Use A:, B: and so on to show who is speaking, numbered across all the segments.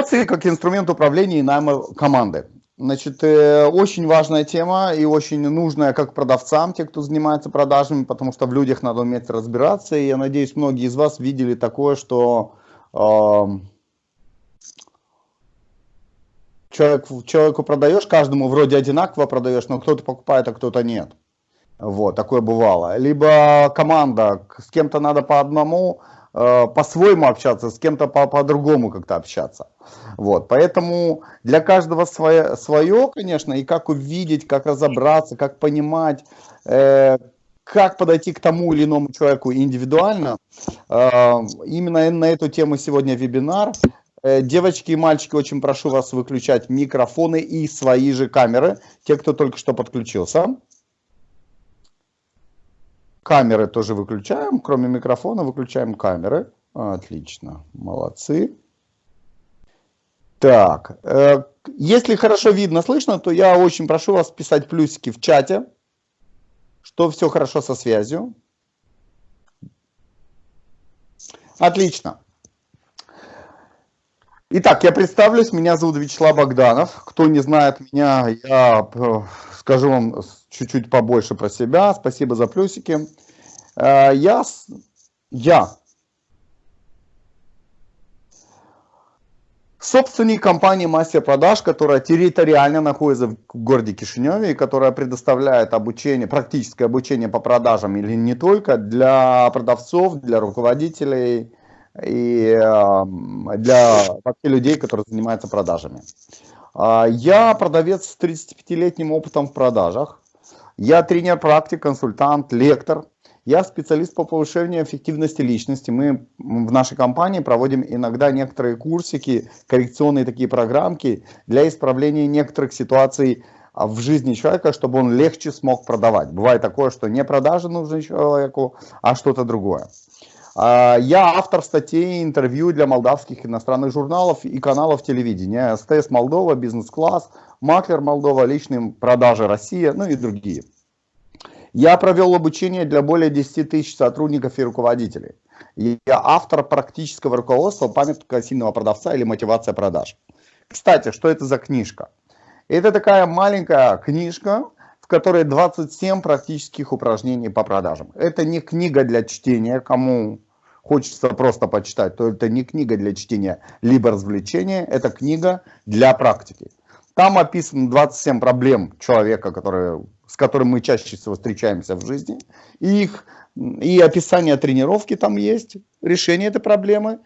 A: Эмоции как инструмент управления и найма команды. Значит, э, очень важная тема и очень нужная как продавцам, те, кто занимается продажами, потому что в людях надо уметь разбираться. И я надеюсь, многие из вас видели такое, что э, человек, человеку продаешь, каждому вроде одинаково продаешь, но кто-то покупает, а кто-то нет. Вот, такое бывало. Либо команда, с кем-то надо по одному, по-своему общаться, с кем-то по-другому по как-то общаться. Вот, поэтому для каждого свое, свое, конечно, и как увидеть, как разобраться, как понимать, э, как подойти к тому или иному человеку индивидуально. Э, именно на эту тему сегодня вебинар. Э, девочки и мальчики, очень прошу вас выключать микрофоны и свои же камеры, те, кто только что подключился. Камеры тоже выключаем, кроме микрофона выключаем камеры. Отлично, молодцы. Так, э, если хорошо видно, слышно, то я очень прошу вас писать плюсики в чате, что все хорошо со связью. Отлично. Итак, я представлюсь, меня зовут Вячеслав Богданов. Кто не знает меня, я э, скажу вам чуть-чуть побольше про себя. Спасибо за плюсики. Э, я, я собственник компании «Мастер продаж», которая территориально находится в городе Кишиневе и которая предоставляет обучение, практическое обучение по продажам или не только для продавцов, для руководителей, и для вообще людей, которые занимаются продажами. А, я продавец с 35-летним опытом в продажах. Я тренер, практик, консультант, лектор. Я специалист по повышению эффективности личности. Мы в нашей компании проводим иногда некоторые курсики, коррекционные такие программки для исправления некоторых ситуаций в жизни человека, чтобы он легче смог продавать. Бывает такое, что не продажи нужны человеку, а что-то другое. А, я автор статей интервью для молдавских иностранных журналов и каналов телевидения. СТС Молдова, Бизнес-класс, Маклер Молдова, личные продажи Россия, ну и другие. Я провел обучение для более 10 тысяч сотрудников и руководителей. Я автор практического руководства «Памятка сильного продавца» или «Мотивация продаж». Кстати, что это за книжка? Это такая маленькая книжка, в которой 27 практических упражнений по продажам. Это не книга для чтения, кому хочется просто почитать, то это не книга для чтения, либо развлечения, это книга для практики. Там описано 27 проблем человека, которые, с которым мы чаще всего встречаемся в жизни. И, их, и описание тренировки там есть, решение этой проблемы.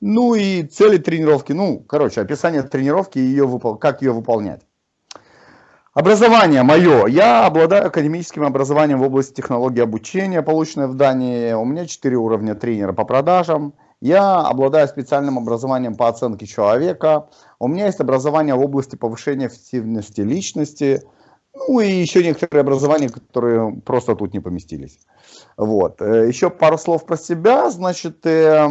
A: Ну и цели тренировки, ну, короче, описание тренировки и ее, как ее выполнять. Образование мое. Я обладаю академическим образованием в области технологии обучения, полученное в Дании. У меня 4 уровня тренера по продажам. Я обладаю специальным образованием по оценке человека. У меня есть образование в области повышения эффективности личности. Ну и еще некоторые образования, которые просто тут не поместились. Вот. Э, еще пару слов про себя. Значит, э,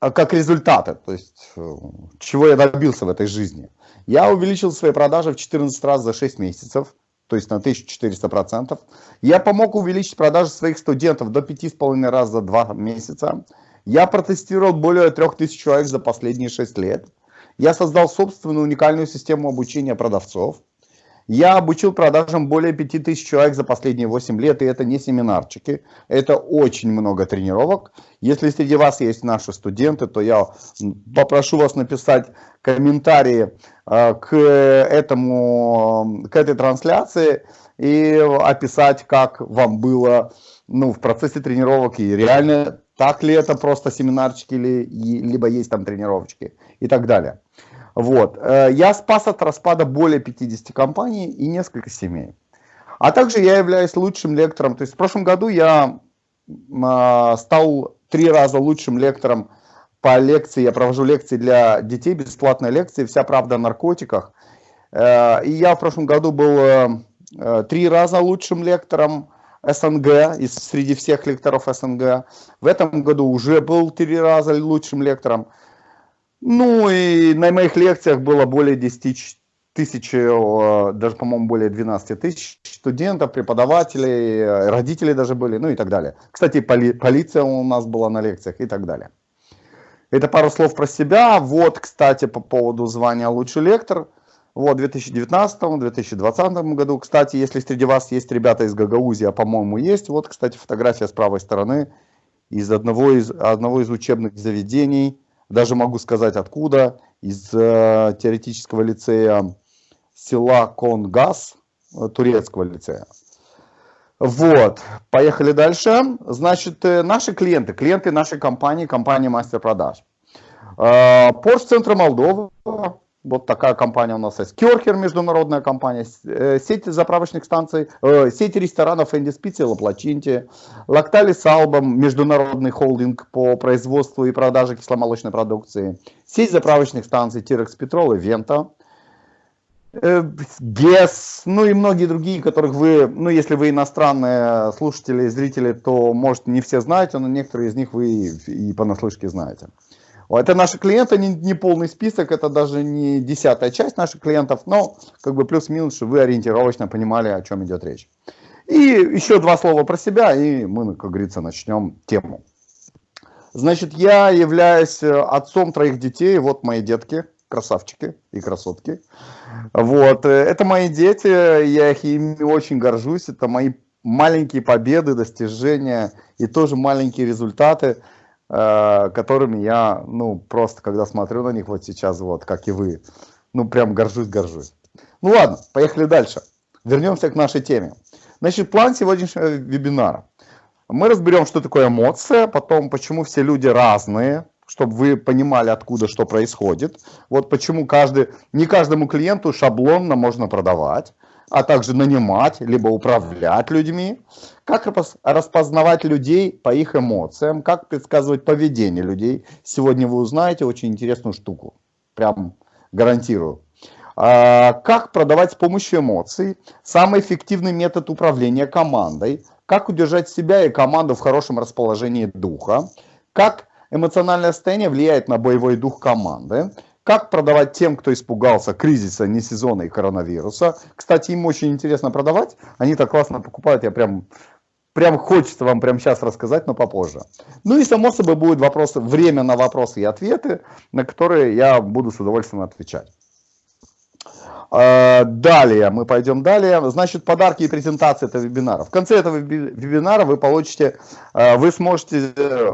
A: как результаты, то есть э, чего я добился в этой жизни. Я увеличил свои продажи в 14 раз за 6 месяцев, то есть на 1400%. Я помог увеличить продажи своих студентов до 5,5 раз за 2 месяца. Я протестировал более 3000 человек за последние 6 лет. Я создал собственную уникальную систему обучения продавцов. Я обучил продажам более 5000 человек за последние 8 лет, и это не семинарчики, это очень много тренировок. Если среди вас есть наши студенты, то я попрошу вас написать комментарии э, к, этому, к этой трансляции и описать, как вам было ну, в процессе тренировок, и реально так ли это просто семинарчики, или, либо есть там тренировочки и так далее. Вот. Э, я спас от распада более 50 компаний и несколько семей. А также я являюсь лучшим лектором. То есть в прошлом году я а, стал три раза лучшим лектором по лекции. Я провожу лекции для детей, бесплатные лекции «Вся правда о наркотиках». Э, и я в прошлом году был э, три раза лучшим лектором СНГ, из, среди всех лекторов СНГ. В этом году уже был три раза лучшим лектором. Ну и на моих лекциях было более 10 тысяч, даже, по-моему, более 12 тысяч студентов, преподавателей, родителей даже были, ну и так далее. Кстати, поли полиция у нас была на лекциях и так далее. Это пару слов про себя. Вот, кстати, по поводу звания лучший лектор. Вот, в 2019-2020 году. Кстати, если среди вас есть ребята из Гагаузии, а по-моему есть, вот, кстати, фотография с правой стороны из одного из, одного из учебных заведений, даже могу сказать откуда, из э, теоретического лицея села Конгас, э, турецкого лицея. Вот, поехали дальше. Значит, э, наши клиенты, клиенты нашей компании, компании Мастер Продаж. Э, Порт-центр Молдова, вот такая компания у нас есть. Керхер, международная компания, э, сеть заправочных станций, сеть ресторанов Энди Спици, Лаплачинти, Лакталис Албом, международный холдинг по производству и продаже кисломолочной продукции, сеть заправочных станций Тирекс Петрол и Вента, ГЕС, ну и многие другие, которых вы, ну если вы иностранные слушатели и зрители, то может не все знаете, но некоторые из них вы и понаслышке знаете. Это наши клиенты, не, не полный список, это даже не десятая часть наших клиентов, но как бы плюс-минус, чтобы вы ориентировочно понимали, о чем идет речь. И еще два слова про себя, и мы, как говорится, начнем тему. Значит, я являюсь отцом троих детей, вот мои детки, красавчики и красотки. Вот, э, это мои дети, я их ими очень горжусь, это мои маленькие победы, достижения и тоже маленькие результаты, э, которыми я, ну, просто когда смотрю на них вот сейчас, вот, как и вы, ну, прям горжусь, горжусь. Ну ладно, поехали дальше. Вернемся к нашей теме. Значит, план сегодняшнего вебинара. Мы разберем, что такое эмоция, потом, почему все люди разные, чтобы вы понимали, откуда что происходит. Вот почему каждый, не каждому клиенту шаблонно можно продавать, а также нанимать, либо управлять людьми. Как распознавать людей по их эмоциям, как предсказывать поведение людей. Сегодня вы узнаете очень интересную штуку, прям гарантирую. А, как продавать с помощью эмоций, самый эффективный метод управления командой, как удержать себя и команду в хорошем расположении духа, как эмоциональное состояние влияет на боевой дух команды. Как продавать тем, кто испугался кризиса, не сезона и коронавируса. Кстати, им очень интересно продавать. Они так классно покупают, я прям, прям хочется вам прямо сейчас рассказать, но попозже. Ну и само собой будут вопросы, время на вопросы и ответы, на которые я буду с удовольствием отвечать. А, далее, мы пойдем далее. Значит, подарки и презентации этого вебинара. В конце этого вебинара вы получите, а, вы сможете э,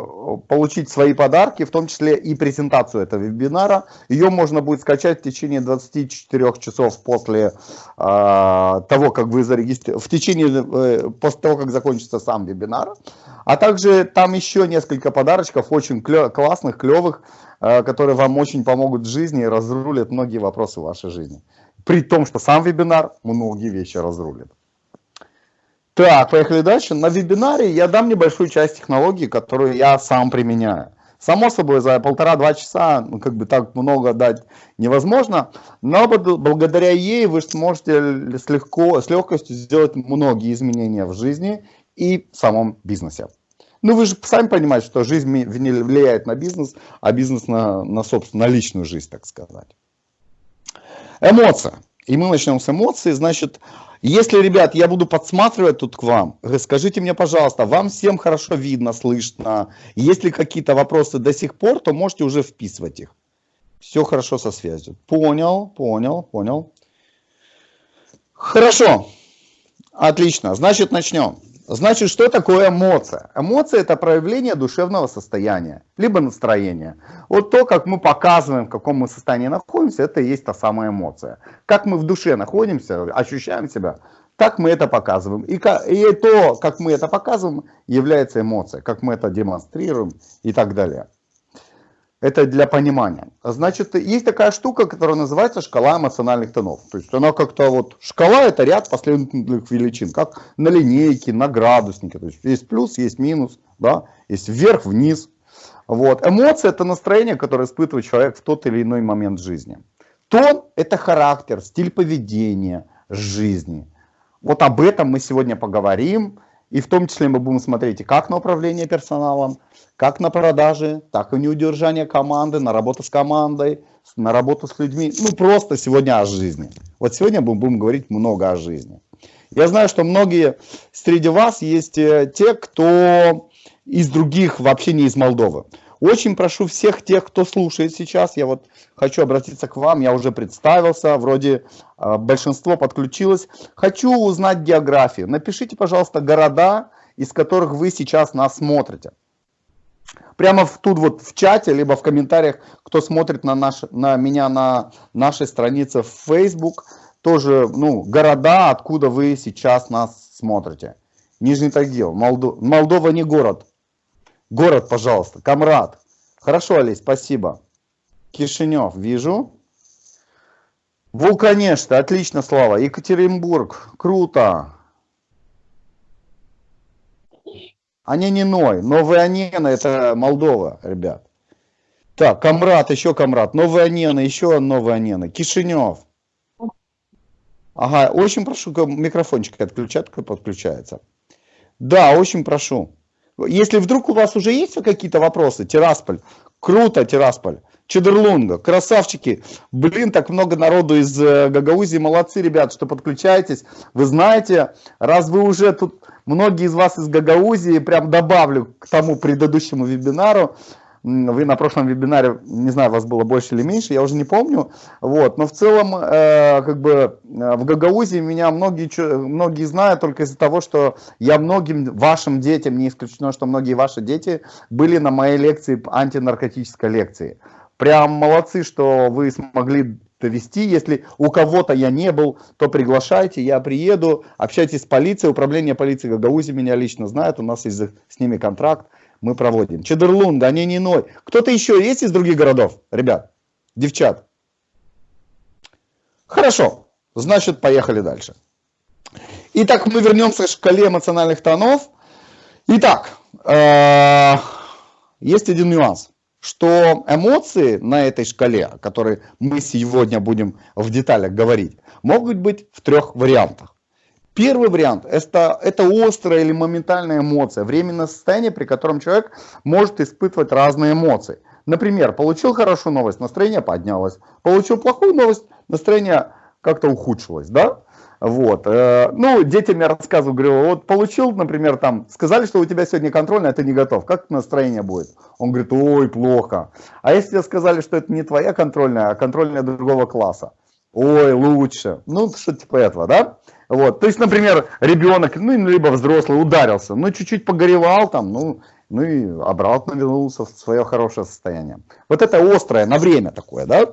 A: получить свои подарки, в том числе и презентацию этого вебинара. Ее можно будет скачать в течение 24 часов после а, того, как вы зарегистрируете, в течение, э, после того, как закончится сам вебинар. А также там еще несколько подарочков, очень классных, клевых, которые вам очень помогут в жизни и разрулят многие вопросы вашей жизни. При том, что сам вебинар многие вещи разрулит. Так, поехали дальше. На вебинаре я дам небольшую часть технологии, которую я сам применяю. Само собой, за полтора-два часа, ну, как бы так много дать невозможно, но благодаря ей вы сможете с, легко, с легкостью сделать многие изменения в жизни и в самом бизнесе. Ну, вы же сами понимаете, что жизнь влияет на бизнес, а бизнес на, на собственно, на личную жизнь, так сказать. Эмоция. И мы начнем с эмоций. Значит, если, ребят, я буду подсматривать тут к вам, скажите мне, пожалуйста, вам всем хорошо видно, слышно? Если какие-то вопросы до сих пор, то можете уже вписывать их. Все хорошо со связью. Понял, понял, понял. Хорошо. Отлично. Значит, начнем. Значит, что такое эмоция? Эмоция – это проявление душевного состояния, либо настроения. Вот то, как мы показываем, в каком мы состоянии находимся, это и есть та самая эмоция. Как мы в душе находимся, ощущаем себя, так мы это показываем. И, и то, как мы это показываем, является эмоцией, как мы это демонстрируем и так далее. Это для понимания. Значит, есть такая штука, которая называется шкала эмоциональных тонов. То есть она как-то вот, шкала это ряд последовательных величин, как на линейке, на градуснике. То есть есть плюс, есть минус, да, есть вверх, вниз. Вот. Эмоции это настроение, которое испытывает человек в тот или иной момент жизни. Тон это характер, стиль поведения жизни. Вот об этом мы сегодня поговорим. И в том числе мы будем смотреть как на управление персоналом, как на продажи, так и на удержание команды, на работу с командой, на работу с людьми. Ну, просто сегодня о жизни. Вот сегодня мы будем говорить много о жизни. Я знаю, что многие среди вас есть э, те, кто из других, вообще не из Молдовы. Очень прошу всех тех, кто слушает сейчас, я вот хочу обратиться к вам, я уже представился, вроде э, большинство подключилось. Хочу узнать географию. Напишите, пожалуйста, города, из которых вы сейчас нас смотрите. Прямо в, тут вот в чате, либо в комментариях, кто смотрит на, наш, на меня на нашей странице в Facebook, тоже ну, города, откуда вы сейчас нас смотрите. Нижний Тагил, Молдо... Молдова не город. Город, пожалуйста, Камрад. Хорошо, Олесь, спасибо. Кишинев, вижу. Вулканешта, отлично, Слава. Екатеринбург, круто. Анениной, Новая Анена, это Молдова, ребят. Так, Камрад, еще Камрад, Новая Анена, еще Новая Анена, Кишинев. Ага, очень прошу, микрофончик отключать, подключается. Да, очень прошу. Если вдруг у вас уже есть какие-то вопросы, Тирасполь, круто, Тирасполь, Чедерлунга, красавчики. Блин, так много народу из э, Гагаузии, молодцы, ребят, что подключаетесь. Вы знаете, раз вы уже тут, многие из вас из Гагаузии, прям добавлю к тому предыдущему вебинару, вы на прошлом вебинаре, не знаю, вас было больше или меньше, я уже не помню. Вот. Но в целом, э, как бы э, в Гагаузии меня многие, многие знают только из-за того, что я многим вашим детям, не исключено, что многие ваши дети были на моей лекции, антинаркотической лекции. Прям молодцы, что вы смогли довести. Если у кого-то я не был, то приглашайте, я приеду, общайтесь с полицией. Управление полиции Гагаузии меня лично знает, у нас есть с ними контракт мы проводим. Чедерлун, Данининой. Кто-то еще есть из других городов, ребят, девчат? Хорошо, значит, поехали дальше. Итак, мы вернемся к шкале эмоциональных тонов. Итак, э, есть один нюанс, что эмоции на этой шкале, о которой мы сегодня будем в деталях говорить, могут быть в трех вариантах. Первый вариант это, это острая или моментальная эмоция, временное состояние, при котором человек может испытывать разные эмоции. Например, получил хорошую новость, настроение поднялось. Получил плохую новость, настроение как-то ухудшилось, да? Вот. Э, ну, детям я рассказываю, говорю, вот получил, например, там, сказали, что у тебя сегодня контрольная, а ты не готов. Как настроение будет? Он говорит, ой, плохо. А если тебе сказали, что это не твоя контрольная, а контрольная другого класса? Ой, лучше. Ну, что типа этого, да? Вот, то есть, например, ребенок, ну, либо взрослый ударился, ну, чуть-чуть погоревал там, ну, ну и обратно вернулся в свое хорошее состояние. Вот это острое, на время такое, да?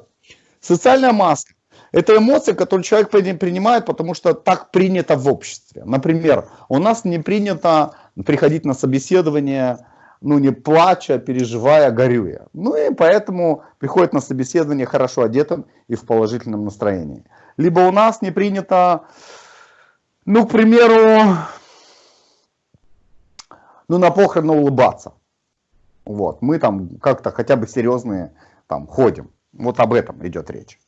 A: Социальная маска. Это эмоции, которые человек принимает, потому что так принято в обществе. Например, у нас не принято приходить на собеседование, ну, не плача, переживая, горюя. Ну, и поэтому приходит на собеседование хорошо одетым и в положительном настроении. Либо у нас не принято ну, к примеру, ну, на похороны улыбаться. Вот, мы там как-то хотя бы серьезные там ходим. Вот об этом идет речь.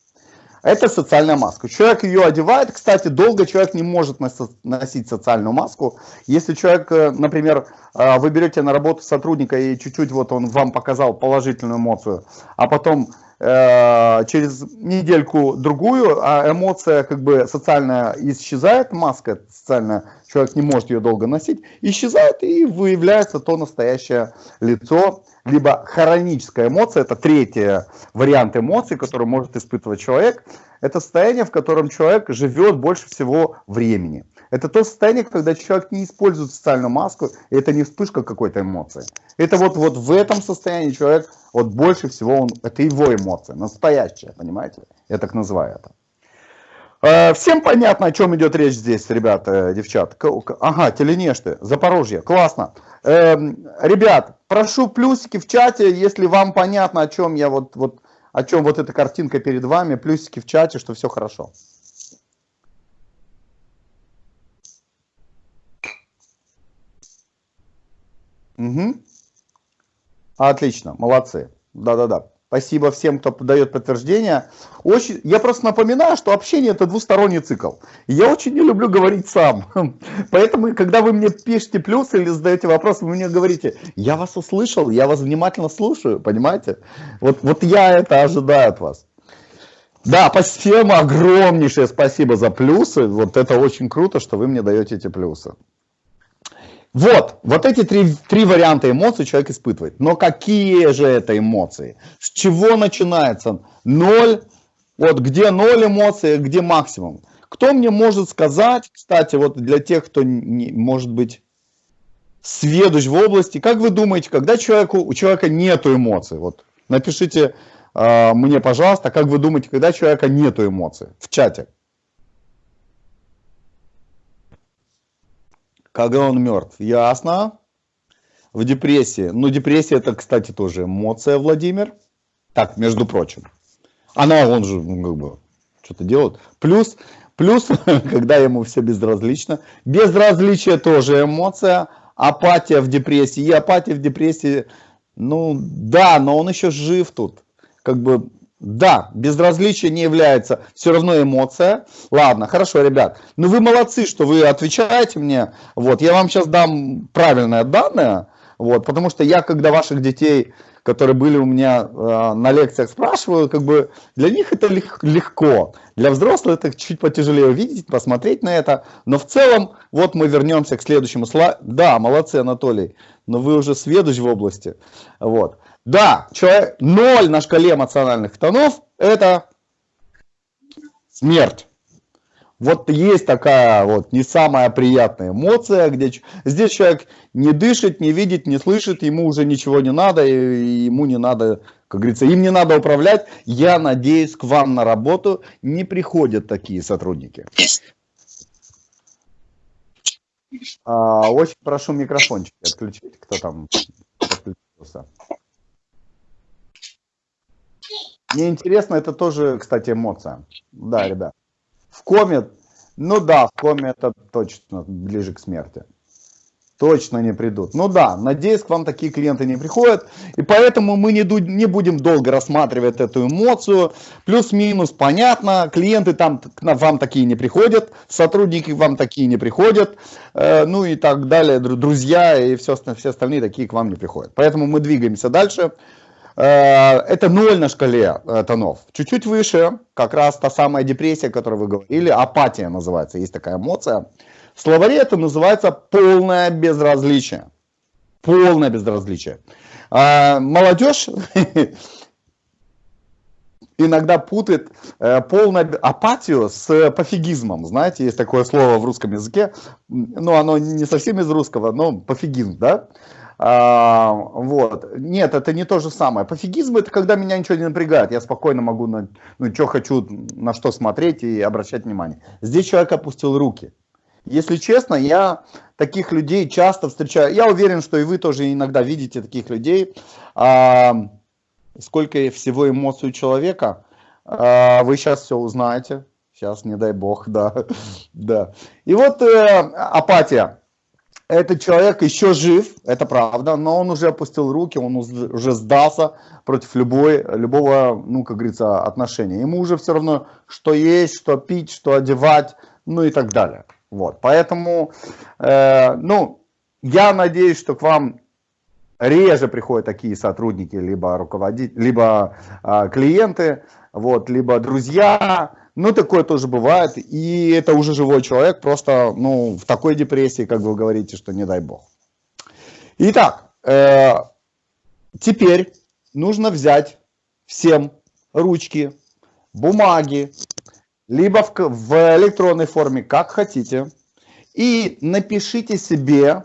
A: Это социальная маска. Человек ее одевает. Кстати, долго человек не может носить социальную маску. Если человек, э, например, э, вы берете на работу сотрудника и чуть-чуть вот он вам показал положительную эмоцию, а потом через недельку другую, а эмоция как бы социальная исчезает, маска социальная, человек не может ее долго носить, исчезает и выявляется то настоящее лицо, либо хроническая эмоция, это третий вариант эмоций, который может испытывать человек, это состояние, в котором человек живет больше всего времени. Это то состояние, когда человек не использует социальную маску, и это не вспышка какой-то эмоции. Это вот, вот в этом состоянии человек, вот больше всего, он, это его эмоция, настоящая, понимаете? Я так называю это. Э, всем понятно, о чем идет речь здесь, ребята, девчат. Ага, Теленешты, Запорожье, классно. Эм, ребят, прошу плюсики в чате, если вам понятно, о чем я вот, вот, о чем вот эта картинка перед вами, плюсики в чате, что все хорошо. Угу. Отлично, молодцы. Да-да-да. Спасибо всем, кто дает подтверждение. Очень, я просто напоминаю, что общение это двусторонний цикл. Я очень не люблю говорить сам. Поэтому, когда вы мне пишете плюсы или задаете вопросы, вы мне говорите, я вас услышал, я вас внимательно слушаю, понимаете? Вот, вот я это ожидаю от вас. Да, всем огромнейшее спасибо за плюсы. Вот это очень круто, что вы мне даете эти плюсы. Вот, вот эти три, три варианта эмоций человек испытывает. Но какие же это эмоции? С чего начинается? Ноль, вот где ноль эмоций, где максимум? Кто мне может сказать, кстати, вот для тех, кто не, может быть сведущ в области, как вы думаете, когда человеку, у человека нету эмоций? Вот напишите э, мне, пожалуйста, как вы думаете, когда человека нету эмоций в чате? Когда он мертв. Ясно. В депрессии. Ну, депрессия это, кстати, тоже эмоция, Владимир. Так, между прочим. Она, он же, ну, как бы, что-то делает. Плюс, плюс, когда ему все безразлично. Безразличие тоже эмоция. Апатия в депрессии. И апатия в депрессии, ну, да, но он еще жив тут. Как бы, да, безразличие не является все равно эмоция. Ладно, хорошо, ребят. Ну вы молодцы, что вы отвечаете мне. Вот, я вам сейчас дам правильное данное. Вот, потому что я, когда ваших детей, которые были у меня э, на лекциях, спрашиваю, как бы для них это легко. Для взрослых это чуть потяжелее увидеть, посмотреть на это. Но в целом, вот мы вернемся к следующему слайду. Да, молодцы, Анатолий, но вы уже сведущ в области. Вот. Да, человек, ноль на шкале эмоциональных тонов – это смерть. Вот есть такая вот не самая приятная эмоция, где здесь человек не дышит, не видит, не слышит, ему уже ничего не надо, и ему не надо, как говорится, им не надо управлять. Я надеюсь, к вам на работу не приходят такие сотрудники. А, очень прошу микрофончики отключить, кто там подключился. Мне интересно, это тоже, кстати, эмоция. Да, ребят. В коме, ну да, в коме это точно ближе к смерти. Точно не придут. Ну да, надеюсь, к вам такие клиенты не приходят. И поэтому мы не, не будем долго рассматривать эту эмоцию. Плюс-минус, понятно, клиенты там к вам такие не приходят, сотрудники вам такие не приходят, э, ну и так далее, друзья и все, все остальные такие к вам не приходят. Поэтому мы двигаемся дальше. Э, это ноль на шкале э, тонов. Чуть-чуть выше, как раз та самая депрессия, о которой вы говорили, апатия называется, есть такая эмоция. В словаре это называется полное безразличие. Полное безразличие. А, молодежь иногда путает э, полную апатию с пофигизмом. Знаете, есть такое слово в русском языке, но оно не совсем из русского, но пофигизм, да? А, вот. Нет, это не то же самое. Пофигизм это когда меня ничего не напрягает. Я спокойно могу, на, ну, что хочу, на что смотреть и обращать внимание. Здесь человек опустил руки. Если честно, я таких людей часто встречаю. Я уверен, что и вы тоже иногда видите таких людей. А, сколько всего эмоций у человека, а, вы сейчас все узнаете. Сейчас, не дай бог, да. да. И вот э, апатия этот человек еще жив, это правда, но он уже опустил руки, он уже сдался против любой, любого, ну, как говорится, отношения. Ему уже все равно, что есть, что пить, что одевать, ну и так далее. Вот, поэтому, э, ну, я надеюсь, что к вам реже приходят такие сотрудники, либо руководители, либо э, клиенты, вот, либо друзья, ну, такое тоже бывает, и это уже живой человек, просто, ну, в такой депрессии, как вы говорите, что не дай бог. Итак, э, теперь нужно взять всем ручки, бумаги, либо в, в электронной форме, как хотите, и напишите себе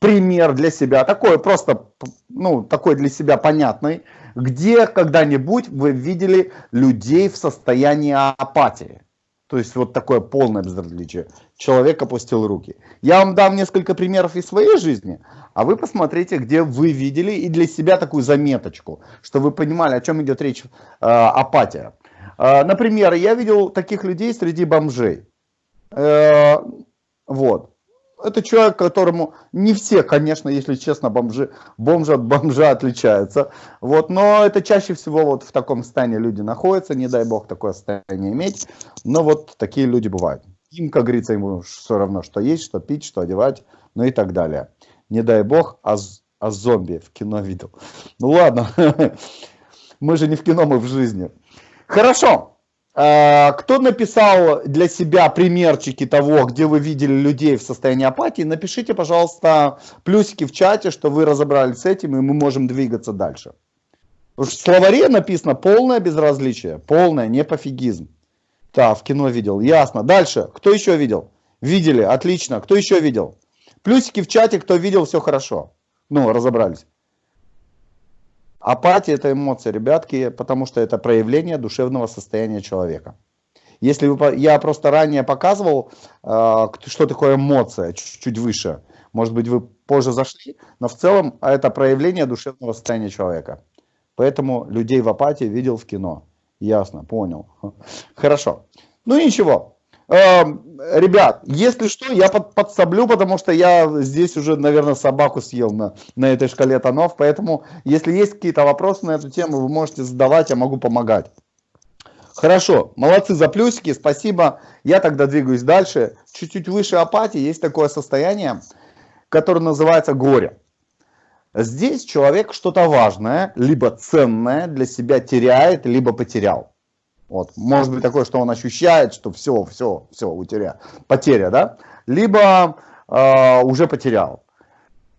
A: пример для себя, такой просто, ну, такой для себя понятный, где когда-нибудь вы видели людей в состоянии апатии? То есть вот такое полное безразличие. Человек опустил руки. Я вам дам несколько примеров из своей жизни, а вы посмотрите, где вы видели и для себя такую заметочку, что вы понимали, о чем идет речь, э, апатия. Э, например, я видел таких людей среди бомжей. Э, вот это человек, которому не все, конечно, если честно, бомжи, бомжи от бомжа отличаются. Вот, но это чаще всего вот в таком состоянии люди находятся, не дай бог такое состояние иметь. Но вот такие люди бывают. Им, как говорится, ему все равно, что есть, что пить, что одевать, ну и так далее. Не дай бог, а, а зомби в кино видел. Ну ладно, мы же не в кино, мы в жизни. Хорошо. Э, кто написал для себя примерчики того, где вы видели людей в состоянии апатии, напишите, пожалуйста, плюсики в чате, что вы разобрались с этим, и мы можем двигаться дальше. В словаре написано полное безразличие, полное непофигизм. Да, в кино видел, ясно. Дальше, кто еще видел? Видели, отлично. Кто еще видел? Плюсики в чате, кто видел, все хорошо. Ну, разобрались. Апатия – это эмоция, ребятки, потому что это проявление душевного состояния человека. Если вы, я просто ранее показывал, э, что такое эмоция, чуть-чуть выше. Может быть, вы позже зашли, но в целом это проявление душевного состояния человека. Поэтому людей в апатии видел в кино. Ясно, понял. Хорошо. Ну ничего, Эм, ребят, если что, я под, подсоблю, потому что я здесь уже, наверное, собаку съел на, на этой шкале тонов. Поэтому, если есть какие-то вопросы на эту тему, вы можете задавать, я могу помогать. Хорошо, молодцы за плюсики, спасибо. Я тогда двигаюсь дальше. Чуть-чуть выше апатии есть такое состояние, которое называется горе. Здесь человек что-то важное, либо ценное для себя теряет, либо потерял. Вот. Может быть такое, что он ощущает, что все, все, все, утеря, потеря, да? Либо э, уже потерял.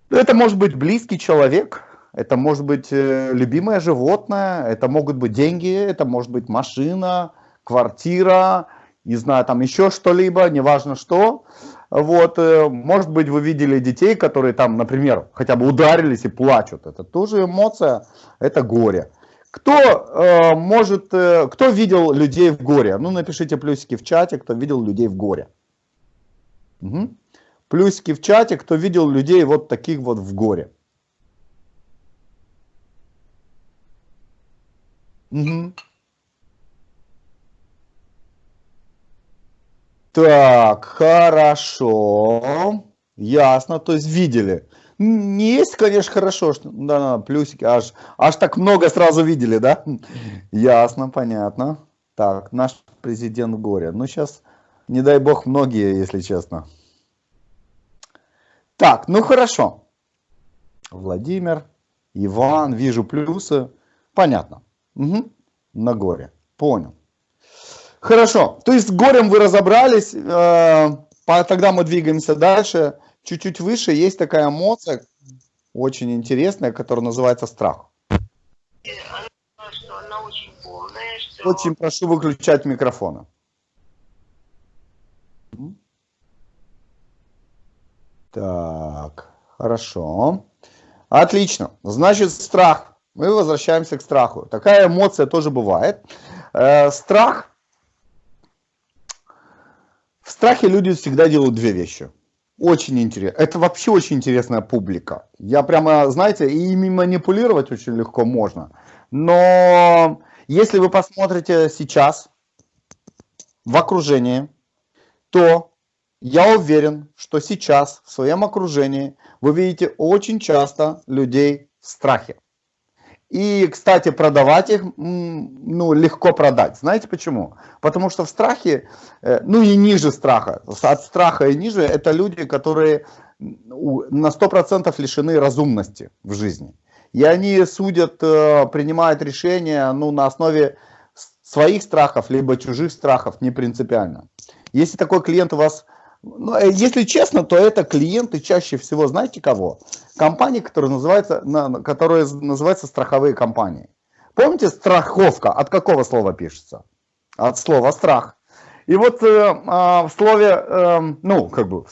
A: Это может быть близкий человек, это может быть э, любимое животное, это могут быть деньги, это может быть машина, квартира, не знаю, там еще что-либо, неважно что. Вот, э, может быть, вы видели детей, которые там, например, хотя бы ударились и плачут. Это тоже эмоция, это горе. Кто э, может, э, кто видел людей в горе? Ну, напишите плюсики в чате, кто видел людей в горе. Угу. Плюсики в чате, кто видел людей вот таких вот в горе. Угу. Так, хорошо. Ясно, то есть видели. Не есть, конечно, хорошо, что да, да, плюсики, аж, аж так много сразу видели, да? Ясно, понятно. Так, наш президент в горе. Ну, сейчас, не дай бог, многие, если честно. Так, ну хорошо. Владимир, Иван, вижу плюсы. Понятно. Угу. На горе. Понял. Хорошо. То есть с горем вы разобрались. Э, тогда мы двигаемся дальше чуть-чуть выше есть такая эмоция, очень интересная, которая называется страх. очень, прошу выключать микрофоны. Так, хорошо. Отлично. Значит, страх. Мы возвращаемся к страху. Такая эмоция тоже бывает. Э, страх. В страхе люди всегда делают две вещи. Очень интересно. Это вообще очень интересная публика. Я прямо, знаете, ими манипулировать очень легко можно. Но если вы посмотрите сейчас в окружении, то я уверен, что сейчас в своем окружении вы видите очень часто людей в страхе. И, кстати, продавать их ну, легко продать. Знаете почему? Потому что в страхе, э, ну и ниже страха, от страха и ниже, это люди, которые на 100% лишены разумности в жизни. И они судят, э, принимают решения ну, на основе своих страхов, либо чужих страхов, не принципиально. Если такой клиент у вас если честно, то это клиенты чаще всего, знаете кого? Компании, которые называются, которые называются страховые компании. Помните, страховка от какого слова пишется? От слова страх. И вот э, э, в слове, э, ну, как бы,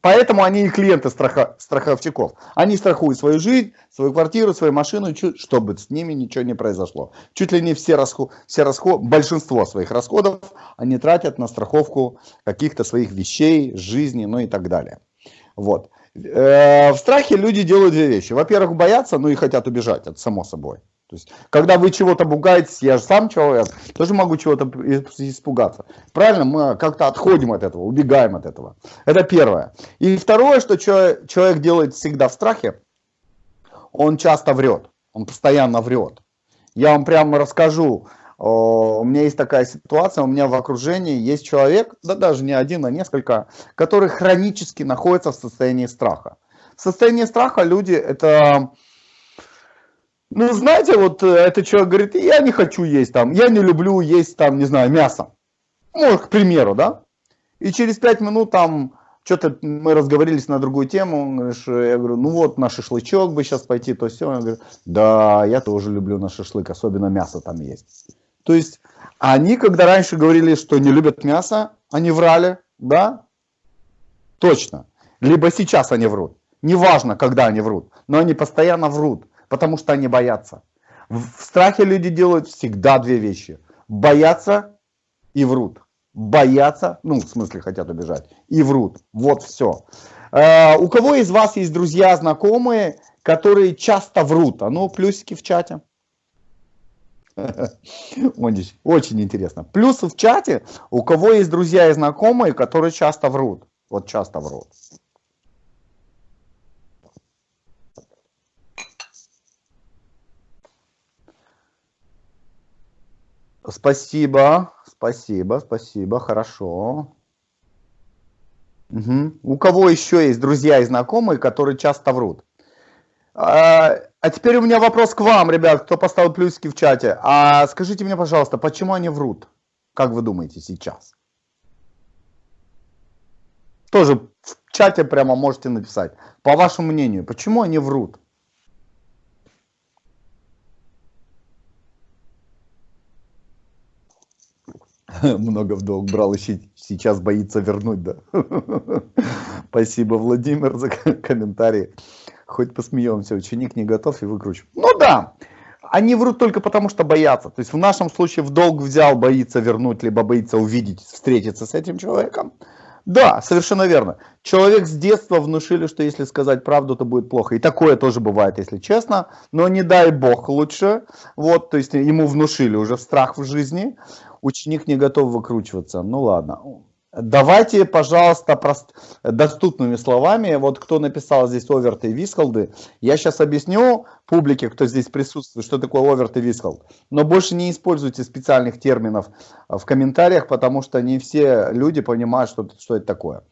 A: Поэтому они и клиенты страха, страховщиков. Они страхуют свою жизнь, свою квартиру, свою машину, чтобы с ними ничего не произошло. Чуть ли не все, расход, все расход, большинство своих расходов они тратят на страховку каких-то своих вещей, жизни, ну и так далее. Вот. Э, в страхе люди делают две вещи. Во-первых, боятся, ну и хотят убежать, это само собой. То есть, когда вы чего-то бугаетесь, я же сам человек, тоже могу чего-то испугаться. Правильно, мы как-то отходим от этого, убегаем от этого. Это первое. И второе, что человек делает всегда в страхе, он часто врет, он постоянно врет. Я вам прямо расскажу, у меня есть такая ситуация, у меня в окружении есть человек, да даже не один, а несколько, который хронически находится в состоянии страха. В состоянии страха люди это Ну, знаете, вот э, этот человек говорит, я не хочу есть там, я не люблю есть там, не знаю, мясо. Ну, к примеру, да? И через пять минут там что-то мы разговорились на другую тему, говоришь, я говорю, ну вот на шашлычок бы сейчас пойти, то все. Он говорит, да, я тоже люблю на шашлык, особенно мясо там есть. То есть они, когда раньше говорили, что не любят мясо, они врали, да? Точно. Либо сейчас они врут. Неважно, когда они врут, но они постоянно врут, потому что они боятся. В страхе люди делают всегда две вещи. Боятся и врут боятся, ну, в смысле хотят убежать, и врут. Вот все. Э, у кого из вас есть друзья, знакомые, которые часто врут? А ну, плюсики в чате. Очень интересно. Плюсы в чате, у кого есть друзья и знакомые, которые часто врут. Вот часто врут. Спасибо. Спасибо, спасибо, хорошо. Угу. У кого еще есть друзья и знакомые, которые часто врут? А, а теперь у меня вопрос к вам, ребят, кто поставил плюсики в чате. А скажите мне, пожалуйста, почему они врут? Как вы думаете сейчас? Тоже в чате прямо можете написать. По вашему мнению, почему они врут? много в долг брал и сейчас боится вернуть, да. Спасибо, Владимир, за комментарий. Хоть посмеемся, ученик не готов и выкручу. Ну да, они врут только потому, что боятся. То есть в нашем случае в долг взял, боится вернуть, либо боится увидеть, встретиться с этим человеком. Да, совершенно верно. Человек с детства внушили, что если сказать правду, то будет плохо. И такое тоже бывает, если честно. Но не дай бог лучше. Вот, то есть ему внушили уже страх в жизни ученик не готов выкручиваться. Ну ладно. Давайте, пожалуйста, прост... доступными словами, вот кто написал здесь оверты и висколды, я сейчас объясню публике, кто здесь присутствует, что такое оверт и висколд. Но больше не используйте специальных терминов в комментариях, потому что не все люди понимают, что, что это такое.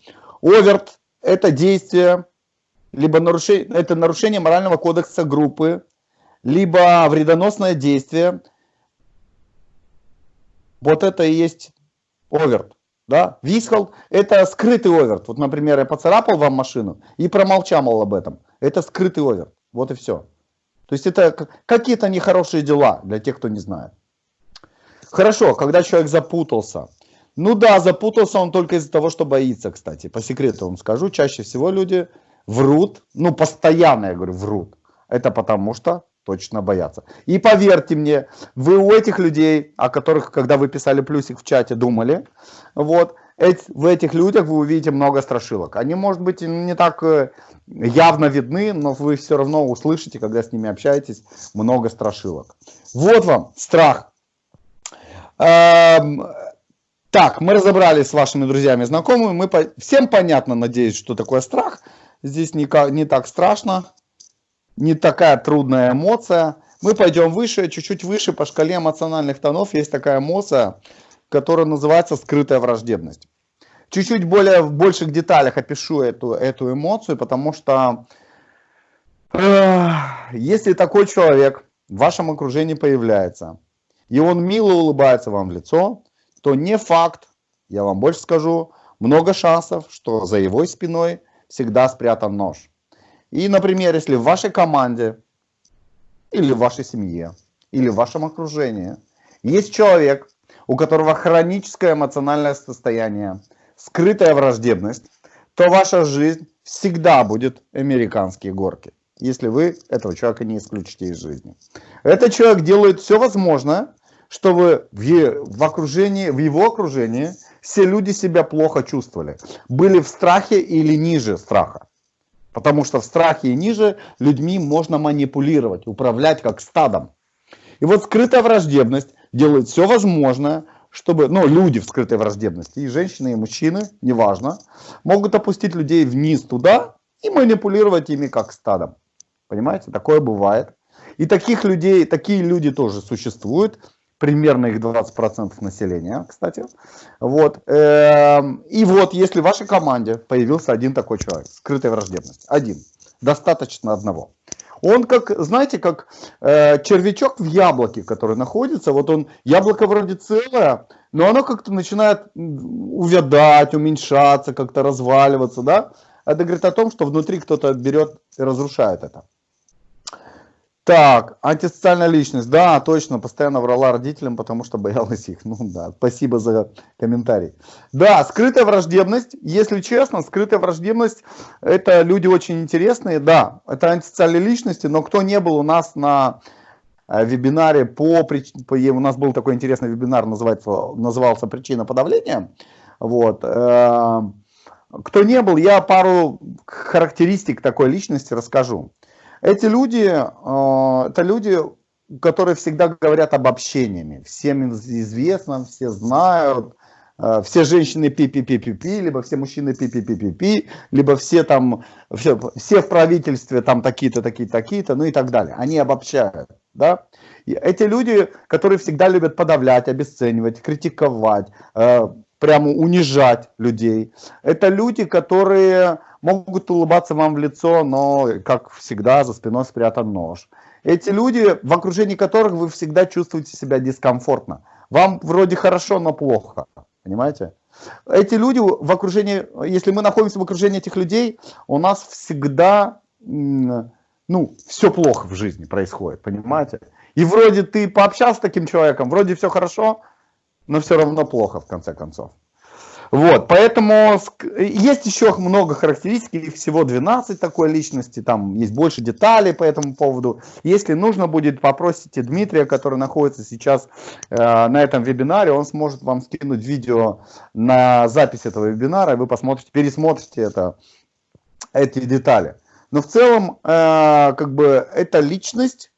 A: Оверт – это действие, либо нарушение, это нарушение морального кодекса группы, либо вредоносное действие – вот это и есть оверт. Да? Вискал – это скрытый оверт. Вот, например, я поцарапал вам машину и промолчал об этом. Это скрытый оверт. Вот и все. То есть это какие-то нехорошие дела для тех, кто не знает. Хорошо, когда человек запутался. Ну да, запутался он только из-за того, что боится, кстати. По секрету вам скажу, чаще всего люди врут, ну постоянно, я говорю, врут. Это потому что точно боятся. И поверьте мне, вы у этих людей, о которых, когда вы писали плюсик в чате, думали, вот, эти, в этих людях вы увидите много страшилок. Они, может быть, не так э, явно видны, но вы все равно услышите, когда с ними общаетесь, много страшилок. Вот вам страх. Эм, так, мы разобрались с вашими друзьями и знакомыми. Мы по... Всем понятно, надеюсь, что такое страх. Здесь не, не так страшно не такая трудная эмоция. Мы пойдем выше, чуть-чуть выше по шкале эмоциональных тонов есть такая эмоция, которая называется скрытая враждебность. Чуть-чуть более в больших деталях опишу эту, эту эмоцию, потому что э, если такой человек в вашем окружении появляется, и он мило улыбается вам в лицо, то не факт, я вам больше скажу, много шансов, что за его спиной всегда спрятан нож. И, например, если в вашей команде, или в вашей семье, или в вашем окружении есть человек, у которого хроническое эмоциональное состояние, скрытая враждебность, то ваша жизнь всегда будет американские горки, если вы этого человека не исключите из жизни. Этот человек делает все возможное, чтобы в, в, окружении, в его окружении все люди себя плохо чувствовали, были в страхе или ниже страха. Потому что в страхе и ниже людьми можно манипулировать, управлять как стадом. И вот скрытая враждебность делает все возможное, чтобы, ну, люди в скрытой враждебности, и женщины, и мужчины, неважно, могут опустить людей вниз туда и манипулировать ими как стадом. Понимаете, такое бывает. И таких людей, такие люди тоже существуют примерно их 20% населения, кстати. Вот. Эм, и вот, если в вашей команде появился один такой человек, скрытая враждебность, один, достаточно одного. Он как, знаете, как э, червячок в яблоке, который находится. Вот он, яблоко вроде целое, но оно как-то начинает увядать, уменьшаться, как-то разваливаться, да? Это говорит о том, что внутри кто-то берет и разрушает это. Так, антисоциальная личность. Да, точно, постоянно врала родителям, потому что боялась их. Ну да, спасибо за комментарий. Да, скрытая враждебность. Если честно, скрытая враждебность, это люди очень интересные. Да, это антисоциальные личности, но кто не был у нас на э, вебинаре по, по у нас был такой интересный вебинар, называется, назывался «Причина подавления». Вот. Э, кто не был, я пару характеристик такой личности расскажу. Эти люди, э, это люди, которые всегда говорят обобщениями. Всем известно, все знают, э, все женщины пи-пи-пи-пи-пи, либо все мужчины пи-пи-пи-пи-пи, либо все там, все, все в правительстве там такие-то, такие-то, такие-то, ну и так далее. Они обобщают, да. И эти люди, которые всегда любят подавлять, обесценивать, критиковать, э, прямо унижать людей. Это люди, которые могут улыбаться вам в лицо, но, как всегда, за спиной спрятан нож. Эти люди, в окружении которых вы всегда чувствуете себя дискомфортно. Вам вроде хорошо, но плохо. Понимаете? Эти люди в окружении, если мы находимся в окружении этих людей, у нас всегда, ну, все плохо в жизни происходит, понимаете? И вроде ты пообщался с таким человеком, вроде все хорошо, но все равно плохо в конце концов. Вот, поэтому есть еще много характеристик, их всего 12 такой личности, там есть больше деталей по этому поводу. Если нужно будет, попросите Дмитрия, который находится сейчас э, на этом вебинаре, он сможет вам скинуть видео на запись этого вебинара, и вы посмотрите, пересмотрите это, эти детали. Но в целом, э, как бы, это личность,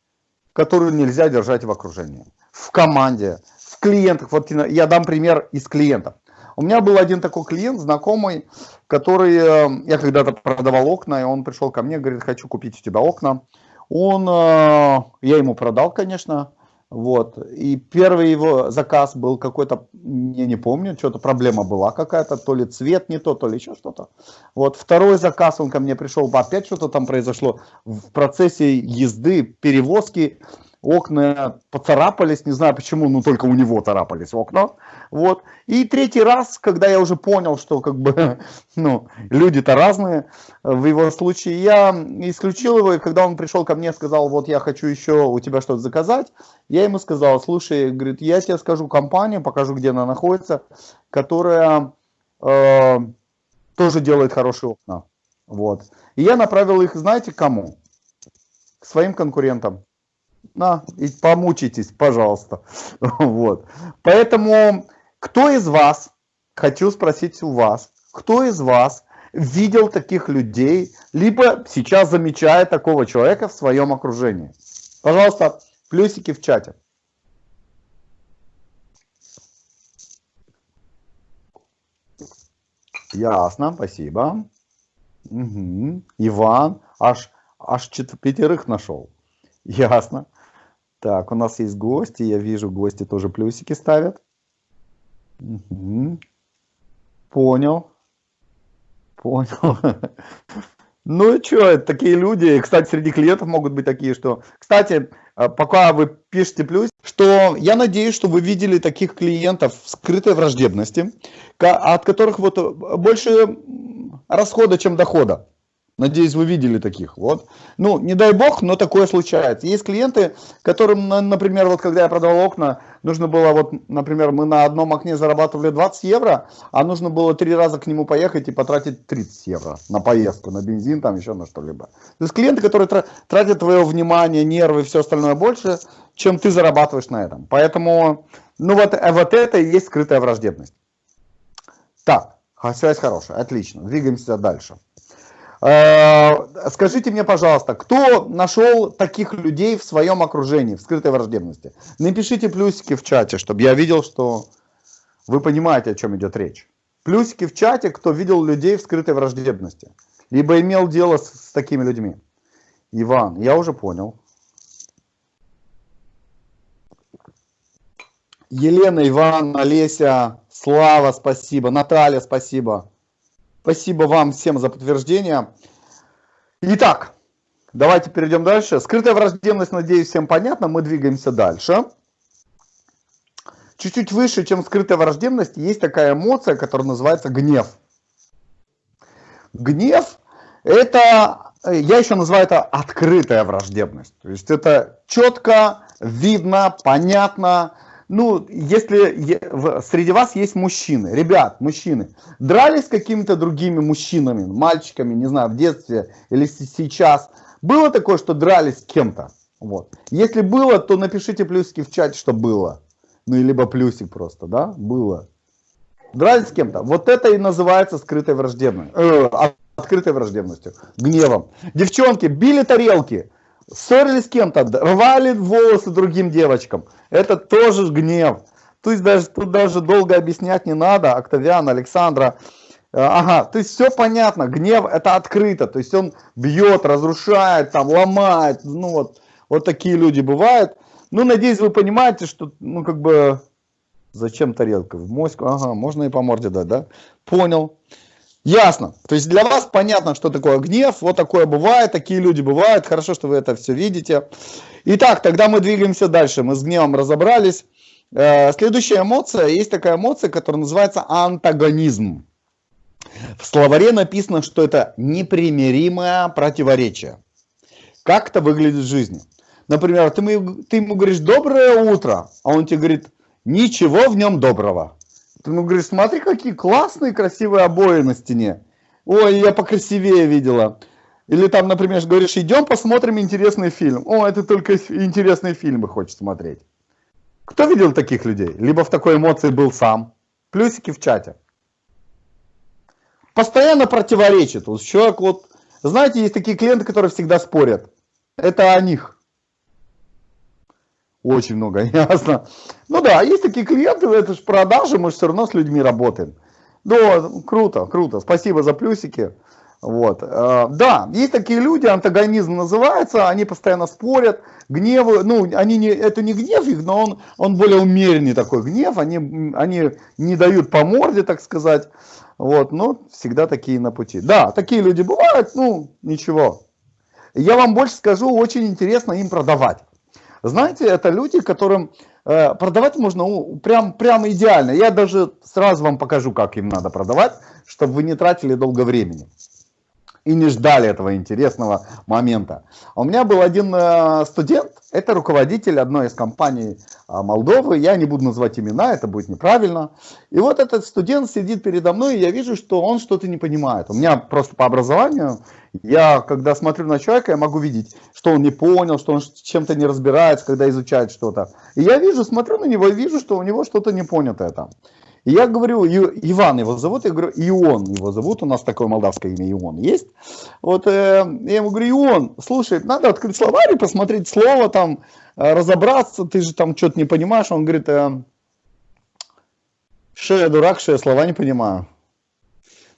A: которую нельзя держать в окружении, в команде, в клиентах. Вот я дам пример из клиентов. У меня был один такой клиент, знакомый, который, э, я когда-то продавал окна, и он пришел ко мне, говорит, хочу купить у тебя окна. Он, э, я ему продал, конечно, вот. И первый его заказ был какой-то, я не помню, что-то проблема была какая-то, то ли цвет не то, то ли еще что-то. Вот. Второй заказ, он ко мне пришел, опять что-то там произошло в процессе езды, перевозки окна поцарапались, не знаю почему, но только у него царапались окна. Вот. И третий раз, когда я уже понял, что как бы, ну, люди-то разные, в его случае я исключил его, и когда он пришел ко мне, сказал, вот я хочу еще у тебя что-то заказать, я ему сказал, слушай, говорит, я тебе скажу компанию, покажу, где она находится, которая э, тоже делает хорошие окна. Вот. И я направил их, знаете, кому? К своим конкурентам на, и помучитесь, пожалуйста. Вот. Поэтому, кто из вас, хочу спросить у вас, кто из вас видел таких людей, либо сейчас замечает такого человека в своем окружении? Пожалуйста, плюсики в чате. Ясно, спасибо. Угу. Иван, аж, аж пятерых нашел. Ясно. Так, у нас есть гости. Я вижу, гости тоже плюсики ставят. Угу. Понял. Понял. Ну и что, такие люди, кстати, среди клиентов могут быть такие, что... Кстати, э, пока вы пишете плюс, что я надеюсь, что вы видели таких клиентов скрытой враждебности, от которых вот э, больше расхода, чем дохода. Надеюсь, вы видели таких. Вот. Ну, не дай бог, но такое случается. Есть клиенты, которым, например, вот когда я продавал окна, нужно было, вот, например, мы на одном окне зарабатывали 20 евро, а нужно было три раза к нему поехать и потратить 30 евро на поездку, на бензин, там еще на что-либо. То есть клиенты, которые тратят твое внимание, нервы и все остальное больше, чем ты зарабатываешь на этом. Поэтому, ну вот, э, вот это и есть скрытая враждебность. Так, связь хорошая, отлично. Двигаемся дальше. Э, скажите мне, пожалуйста, кто нашел таких людей в своем окружении, в скрытой враждебности? Напишите плюсики в чате, чтобы я видел, что вы понимаете, о чем идет речь. Плюсики в чате, кто видел людей в скрытой враждебности. Либо имел дело с, с такими людьми. Иван, я уже понял. Елена, Иван, Олеся, Слава, спасибо. Наталья, спасибо. Спасибо вам всем за подтверждение. Итак, давайте перейдем дальше. Скрытая враждебность, надеюсь, всем понятно. Мы двигаемся дальше. Чуть-чуть выше, чем скрытая враждебность, есть такая эмоция, которая называется гнев. Гнев – это, я еще называю это открытая враждебность. То есть это четко, видно, понятно. Ну, если среди вас есть мужчины, ребят, мужчины, дрались с какими-то другими мужчинами, мальчиками, не знаю, в детстве или сейчас, было такое, что дрались с кем-то? Вот. Если было, то напишите плюсики в чате, что было. Ну, либо плюсик просто, да, было. Дрались с кем-то. Вот это и называется скрытой враждебностью. Э, открытой враждебностью. Гневом. Девчонки били тарелки. Ссорились с кем-то. Рвали волосы другим девочкам. Это тоже гнев. То есть даже, тут даже долго объяснять не надо. Октавиан, Александра. Э, ага, то есть все понятно. Гнев это открыто. То есть он бьет, разрушает, там, ломает. Ну вот, вот такие люди бывают. Ну, надеюсь, вы понимаете, что, ну, как бы, зачем тарелка? В моську, ага, можно и по морде дать, да? Понял. Ясно. То есть для вас понятно, что такое гнев, вот такое бывает, такие люди бывают, хорошо, что вы это все видите. Итак, тогда мы двигаемся дальше, мы с гневом разобрались. Э, следующая эмоция, есть такая эмоция, которая называется антагонизм. В словаре написано, что это непримиримое противоречие. Как это выглядит в жизни? Например, ты, ему, ты ему говоришь «доброе утро», а он тебе говорит «ничего в нем доброго». Ты ему говоришь «смотри, какие классные красивые обои на стене». «Ой, я покрасивее видела». Или там, например, говоришь «идем посмотрим интересный фильм». «О, это только интересные фильмы хочет смотреть». Кто видел таких людей? Либо в такой эмоции был сам. Плюсики в чате. Постоянно противоречит. Вот человек вот... Знаете, есть такие клиенты, которые всегда спорят. Это о них. Очень много, ясно. Ну да, есть такие клиенты, это же продажи, мы же все равно с людьми работаем. Да, круто, круто, спасибо за плюсики. Вот. Э, да, есть такие люди, антагонизм называется, они постоянно спорят, гневы, ну, они не, это не гнев их, но он, он более умеренный такой гнев, они, они не дают по морде, так сказать, вот, но всегда такие на пути. Да, такие люди бывают, ну, ничего. Я вам больше скажу, очень интересно им продавать. Знаете, это люди, которым э, продавать можно прям, прям идеально. Я даже сразу вам покажу, как им надо продавать, чтобы вы не тратили долго времени и не ждали этого интересного момента. У меня был один э, студент, это руководитель одной из компаний э, Молдовы, я не буду называть имена, это будет неправильно. И вот этот студент сидит передо мной, и я вижу, что он что-то не понимает. У меня просто по образованию, я когда смотрю на человека, я могу видеть, что он не понял, что он чем-то не разбирается, когда изучает что-то. И я вижу, смотрю на него и вижу, что у него что-то не понятое там. И я говорю, Иван его зовут, я говорю, Ион его зовут, у нас такое молдавское имя Ион есть. Вот э, я ему говорю, Ион, слушай, надо открыть словарь и посмотреть слово там, э, разобраться, ты же там что-то не понимаешь. Он говорит, э, что я дурак, что я слова не понимаю.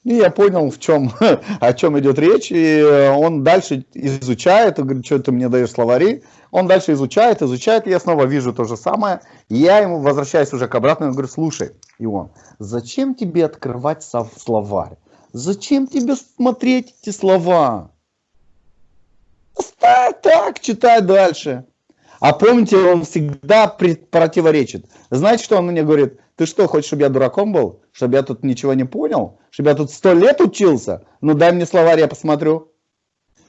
A: И я понял, в чем, о чем идет речь, и он дальше изучает, и говорит, что ты мне даешь словари, он дальше изучает, изучает, и я снова вижу то же самое, и я ему возвращаюсь уже к обратному, и говорю, слушай, Ион, зачем тебе открывать словарь? Зачем тебе смотреть эти слова? Оставь так, читай дальше. А помните, он всегда противоречит. Знаете, что он мне говорит? Ты что, хочешь, чтобы я дураком был? Чтобы я тут ничего не понял? Чтобы я тут сто лет учился? Ну дай мне словарь, я посмотрю.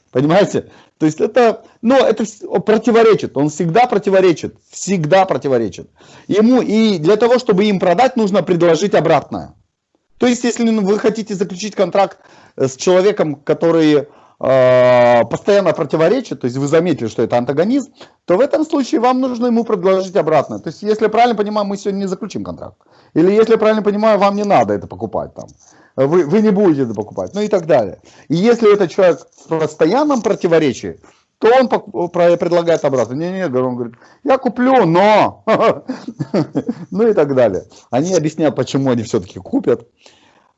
A: Понимаете? То есть это, ну, это противоречит, он всегда противоречит, всегда противоречит. Ему и для того, чтобы им продать, нужно предложить обратное. То есть, если вы хотите заключить контракт с человеком, который э, постоянно противоречит, то есть вы заметили, что это антагонизм, то в этом случае вам нужно ему предложить обратное. То есть, если я правильно понимаю, мы сегодня не заключим контракт. Или если я правильно понимаю, вам не надо это покупать там вы, вы не будете это покупать, ну и так далее. И если этот человек в постоянном противоречии, то он предлагает обратно. Не-не, он говорит, я куплю, но... ну и так далее. Они объясняют, почему они все-таки купят.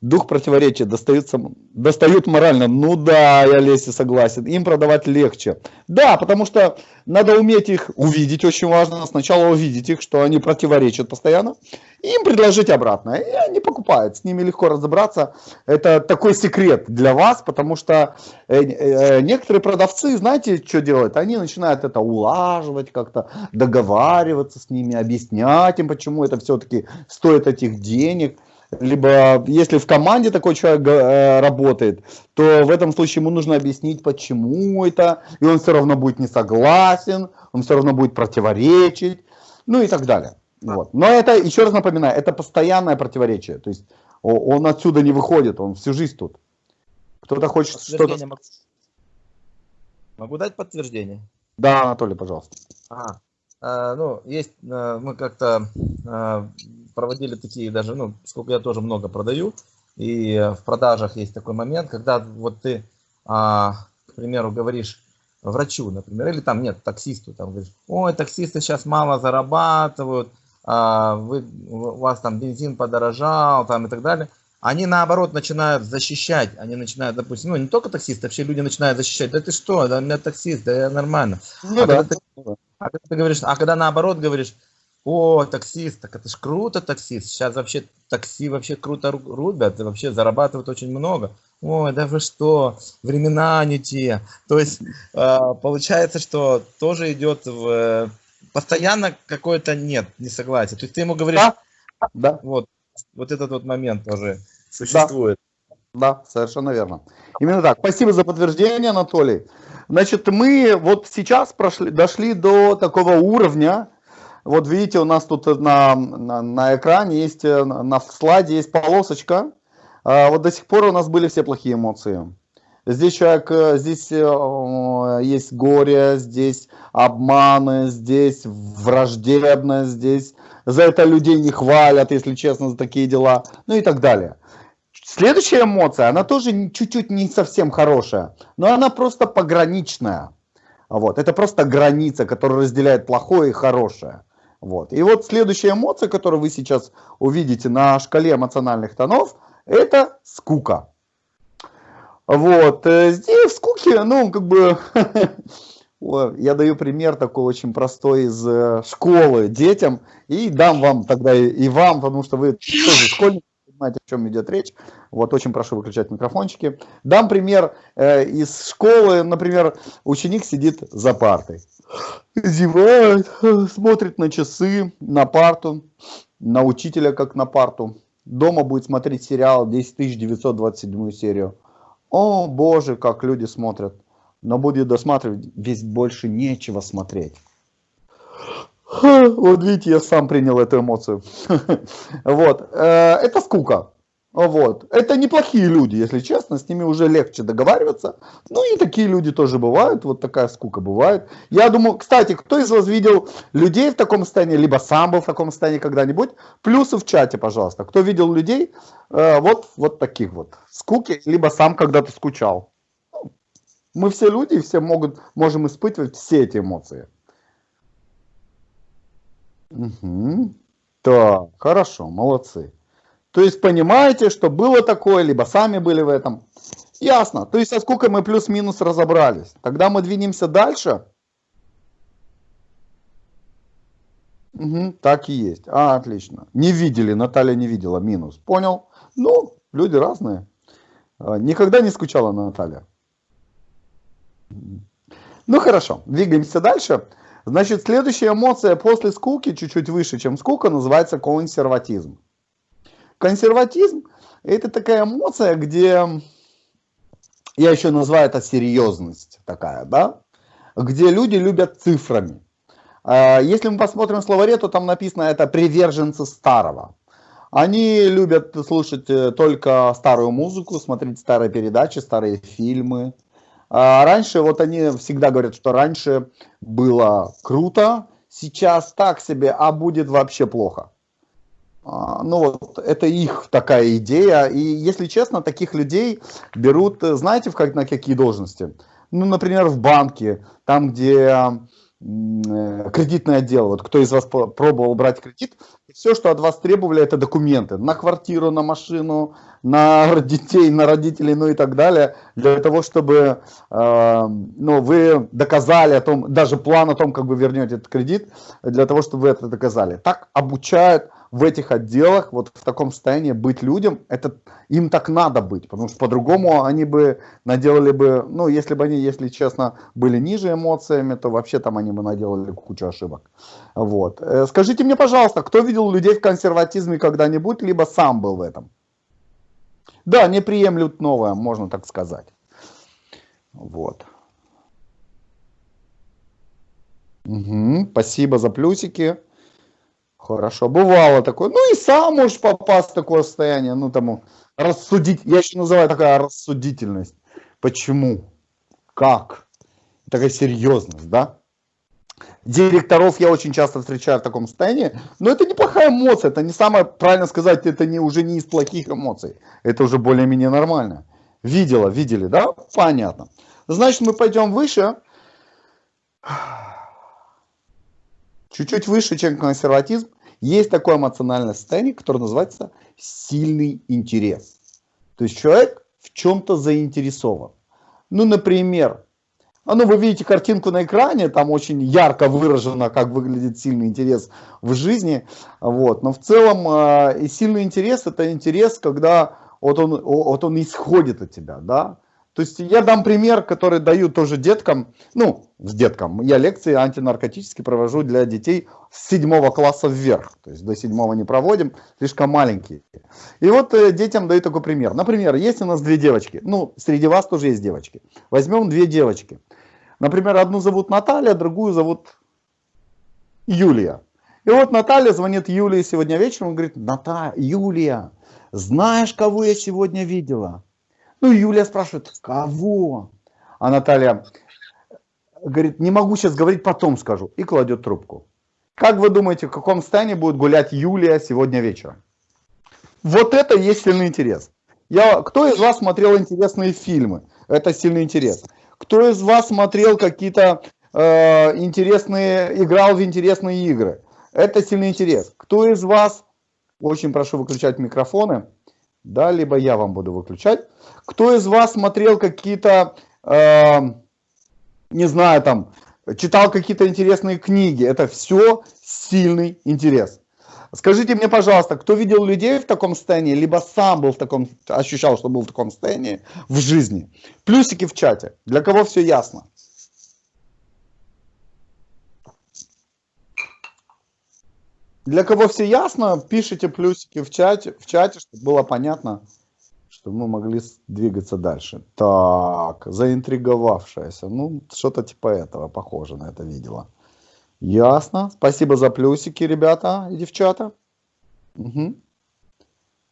A: Дух противоречия достаются, достают морально. Ну да, я Леся согласен. Им продавать легче. Да, потому что надо уметь их увидеть, очень важно. Сначала увидеть их, что они противоречат постоянно. Им предложить обратно. И они покупают. С ними легко разобраться. Это такой секрет для вас, потому что э, э, некоторые продавцы, знаете, что делают? Они начинают это улаживать, как-то договариваться с ними, объяснять им, почему это все-таки стоит этих денег либо если в команде такой человек э, работает, то в этом случае ему нужно объяснить, почему это, и он все равно будет не согласен, он все равно будет противоречить, ну и так далее. Вот. Но это, еще раз напоминаю, это постоянное противоречие, то есть он отсюда не выходит, он всю жизнь тут. Кто-то хочет что-то...
B: Могу... могу дать подтверждение?
A: Да, Анатолий, пожалуйста.
B: А, а, ну, есть, а, мы как-то а, проводили такие даже, ну, сколько я тоже много продаю, и в продажах есть такой момент, когда вот ты, а, к примеру, говоришь врачу, например, или там нет, таксисту, там говоришь, ой, таксисты сейчас мало зарабатывают, а, вы, у вас там бензин подорожал, там и так далее. Они наоборот начинают защищать, они начинают, допустим, ну не только таксисты, вообще люди начинают защищать, да ты что, да у меня таксист, да я нормально. Ну, а, да. когда ты, а когда ты говоришь, а когда наоборот говоришь, о, таксист, так это ж круто таксист. Сейчас вообще такси вообще круто рубят, вообще зарабатывают очень много. Ой, да вы что, времена не те. То есть э, получается, что тоже идет в... Постоянно какое-то нет, не согласие. То есть ты ему говоришь... Да, да. Вот, вот этот вот момент тоже существует.
A: Да, да совершенно верно. Именно так. Спасибо за подтверждение, Анатолий. Значит, мы вот сейчас прошли, дошли до такого уровня, вот видите, у нас тут на, на, на экране есть, э, на слайде есть полосочка. А, вот до сих пор у нас были все плохие эмоции. Здесь человек, э, здесь э, есть горе, здесь обманы, здесь враждебность, здесь за это людей не хвалят, если честно, за такие дела, ну и так далее. Следующая эмоция, она тоже чуть-чуть не совсем хорошая, но она просто пограничная. Вот. Это просто граница, которая разделяет плохое и хорошее. Вот. И вот следующая эмоция, которую вы сейчас увидите на шкале эмоциональных тонов, это скука. Вот. Э, здесь в скуке, ну, как бы, я даю пример такой очень простой из э, школы детям, и дам вам тогда и вам, потому что вы тоже школьники, понимаете, о чем идет речь. Вот, очень прошу выключать микрофончики. Дам пример э, из школы, например, ученик сидит за партой зевает, смотрит на часы, на парту, на учителя как на парту. Дома будет смотреть сериал 10927 серию. О боже, как люди смотрят. Но будет досматривать, ведь больше нечего смотреть. Вот видите, я сам принял эту эмоцию. Вот, э, это скука. Вот. Это неплохие люди, если честно, с ними уже легче договариваться. Ну и такие люди тоже бывают, вот такая скука бывает. Я думаю, кстати, кто из вас видел людей в таком состоянии, либо сам был в таком состоянии когда-нибудь, плюсы в чате, пожалуйста. Кто видел людей э, вот, вот таких вот, скуки, либо сам когда-то скучал. Мы все люди, все могут, можем испытывать все эти эмоции. Угу. Так, хорошо, молодцы. То есть понимаете, что было такое, либо сами были в этом. Ясно. То есть со сколько мы плюс-минус разобрались. Тогда мы двинемся дальше. Угу, так и есть. А, отлично. Не видели, Наталья не видела, минус. Понял. Ну, люди разные. А, никогда не скучала Наталья. Ну хорошо, двигаемся дальше. Значит, следующая эмоция после скуки, чуть-чуть выше, чем скука, называется консерватизм. Консерватизм – это такая эмоция, где, я еще называю это серьезность такая, да, где люди любят цифрами. А, если мы посмотрим в словаре, то там написано это приверженцы старого. Они любят слушать э, только старую музыку, смотреть старые передачи, старые фильмы. А раньше, вот они всегда говорят, что раньше было круто, сейчас так себе, а будет вообще плохо. А, ну вот, это их такая идея. И, если честно, таких людей берут, знаете, в как, на какие должности? Ну, например, в банке, там, где э, кредитный отдел, вот кто из вас пробовал брать кредит, все, что от вас требовали, это документы на квартиру, на машину, на детей, на родителей, ну и так далее, для того, чтобы э, ну, вы доказали о том, даже план о том, как вы вернете этот кредит, для того, чтобы вы это доказали. Так обучают в этих отделах, вот в таком состоянии быть людям, это им так надо быть, потому что по-другому они бы наделали бы, ну, если бы они, если честно, были ниже эмоциями, то вообще там они бы наделали кучу ошибок. Вот. Э, скажите мне, пожалуйста, кто видел людей в консерватизме когда-нибудь, либо сам был в этом? Да, не приемлют новое, можно так сказать. Вот. Угу, спасибо за плюсики. Хорошо, бывало такое. Ну и сам можешь попасть в такое состояние, ну тому, рассудить, я еще называю такая рассудительность. Почему? Как? Такая серьезность, да? Директоров я очень часто встречаю в таком состоянии, но это неплохая эмоция, это не самое, правильно сказать, это не, уже не из плохих эмоций, это уже более-менее нормально. Видела, видели, да? Понятно. Значит, мы пойдем выше чуть-чуть выше, чем консерватизм, есть такое эмоциональное состояние, которое называется сильный интерес. То есть человек в чем-то заинтересован. Ну, например, а ну, вы видите картинку на экране, там очень ярко выражено, как выглядит сильный интерес в жизни. Вот. Но в целом э, и сильный интерес это интерес, когда вот он, вот он исходит от тебя. Да? То есть я дам пример, который даю тоже деткам, ну, с деткам. Я лекции антинаркотические провожу для детей с седьмого класса вверх. То есть до седьмого не проводим, слишком маленькие. И вот э, детям даю такой пример. Например, есть у нас две девочки. Ну, среди вас тоже есть девочки. Возьмем две девочки. Например, одну зовут Наталья, другую зовут Юлия. И вот Наталья звонит Юлии сегодня вечером и говорит, Наталья, Юлия, знаешь, кого я сегодня видела? Ну, Юлия спрашивает, кого? А Наталья говорит, не могу сейчас говорить, потом скажу. И кладет трубку. Как вы думаете, в каком стане будет гулять Юлия сегодня вечером? Вот это есть сильный интерес. Я, кто из вас смотрел интересные фильмы? Это сильный интерес. Кто из вас смотрел какие-то э, интересные, играл в интересные игры? Это сильный интерес. Кто из вас, очень прошу выключать микрофоны, да, либо я вам буду выключать. Кто из вас смотрел какие-то, э, не знаю, там, читал какие-то интересные книги? Это все сильный интерес. Скажите мне, пожалуйста, кто видел людей в таком состоянии, либо сам был в таком, ощущал, что был в таком состоянии в жизни? Плюсики в чате. Для кого все ясно? Для кого все ясно, пишите плюсики в чате, в чате, чтобы было понятно, чтобы мы могли двигаться дальше. Так, заинтриговавшаяся. Ну, что-то типа этого, похоже на это видела. Ясно. Спасибо за плюсики, ребята и девчата. Угу.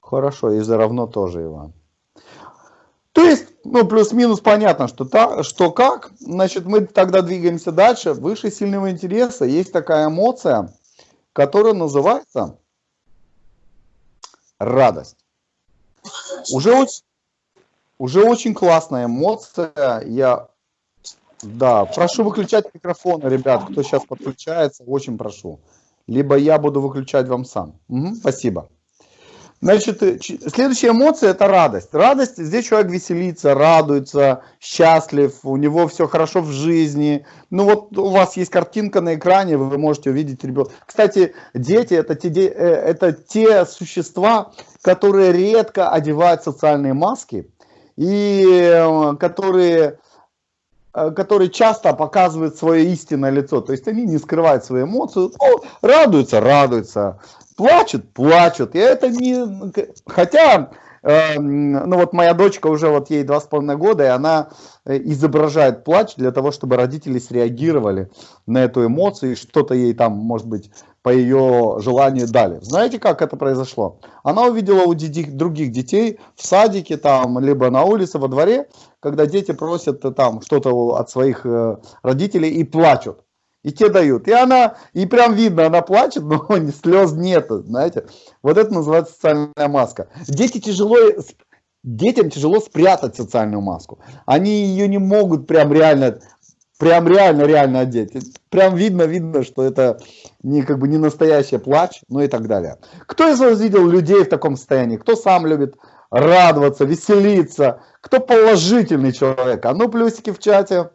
A: Хорошо, и за равно тоже, Иван. То есть, ну, плюс-минус понятно, что, та, что как. Значит, мы тогда двигаемся дальше. Выше сильного интереса есть такая эмоция, которая называется радость. Уже очень, уже очень классная эмоция. Я, да, прошу выключать микрофоны, ребят, кто сейчас подключается, очень прошу. Либо я буду выключать вам сам. Угу, спасибо. Значит, э, следующая эмоция – это радость. Радость, здесь человек веселится, радуется, счастлив, у него все хорошо в жизни. Ну вот у вас есть картинка на экране, вы можете увидеть ребенка. Кстати, дети это те, э, это те существа, которые редко одевают социальные маски и э, которые которые часто показывают свое истинное лицо. То есть они не скрывают свои эмоции, ну, радуются, радуются, плачут, плачут. И это не... Хотя, э, ну вот моя дочка уже вот ей два с половиной года, и она э, изображает плач для того, чтобы родители среагировали на эту эмоцию, и что-то ей там, может быть, по ее желанию дали. Знаете, как это произошло? Она увидела у других детей в садике, там, либо на улице, во дворе, когда дети просят э, там что-то от своих э, родителей и плачут и те дают. И она, и прям видно, она плачет, но слез нету, знаете. Вот это называется социальная маска. Дети тяжело, детям тяжело спрятать социальную маску. Они ее не могут прям реально Прям реально, реально одеть. Прям видно, видно, что это не как бы не настоящий плач, ну и так далее. Кто из вас видел людей в таком состоянии? Кто сам любит радоваться, веселиться? Кто положительный человек? А ну плюсики в чате.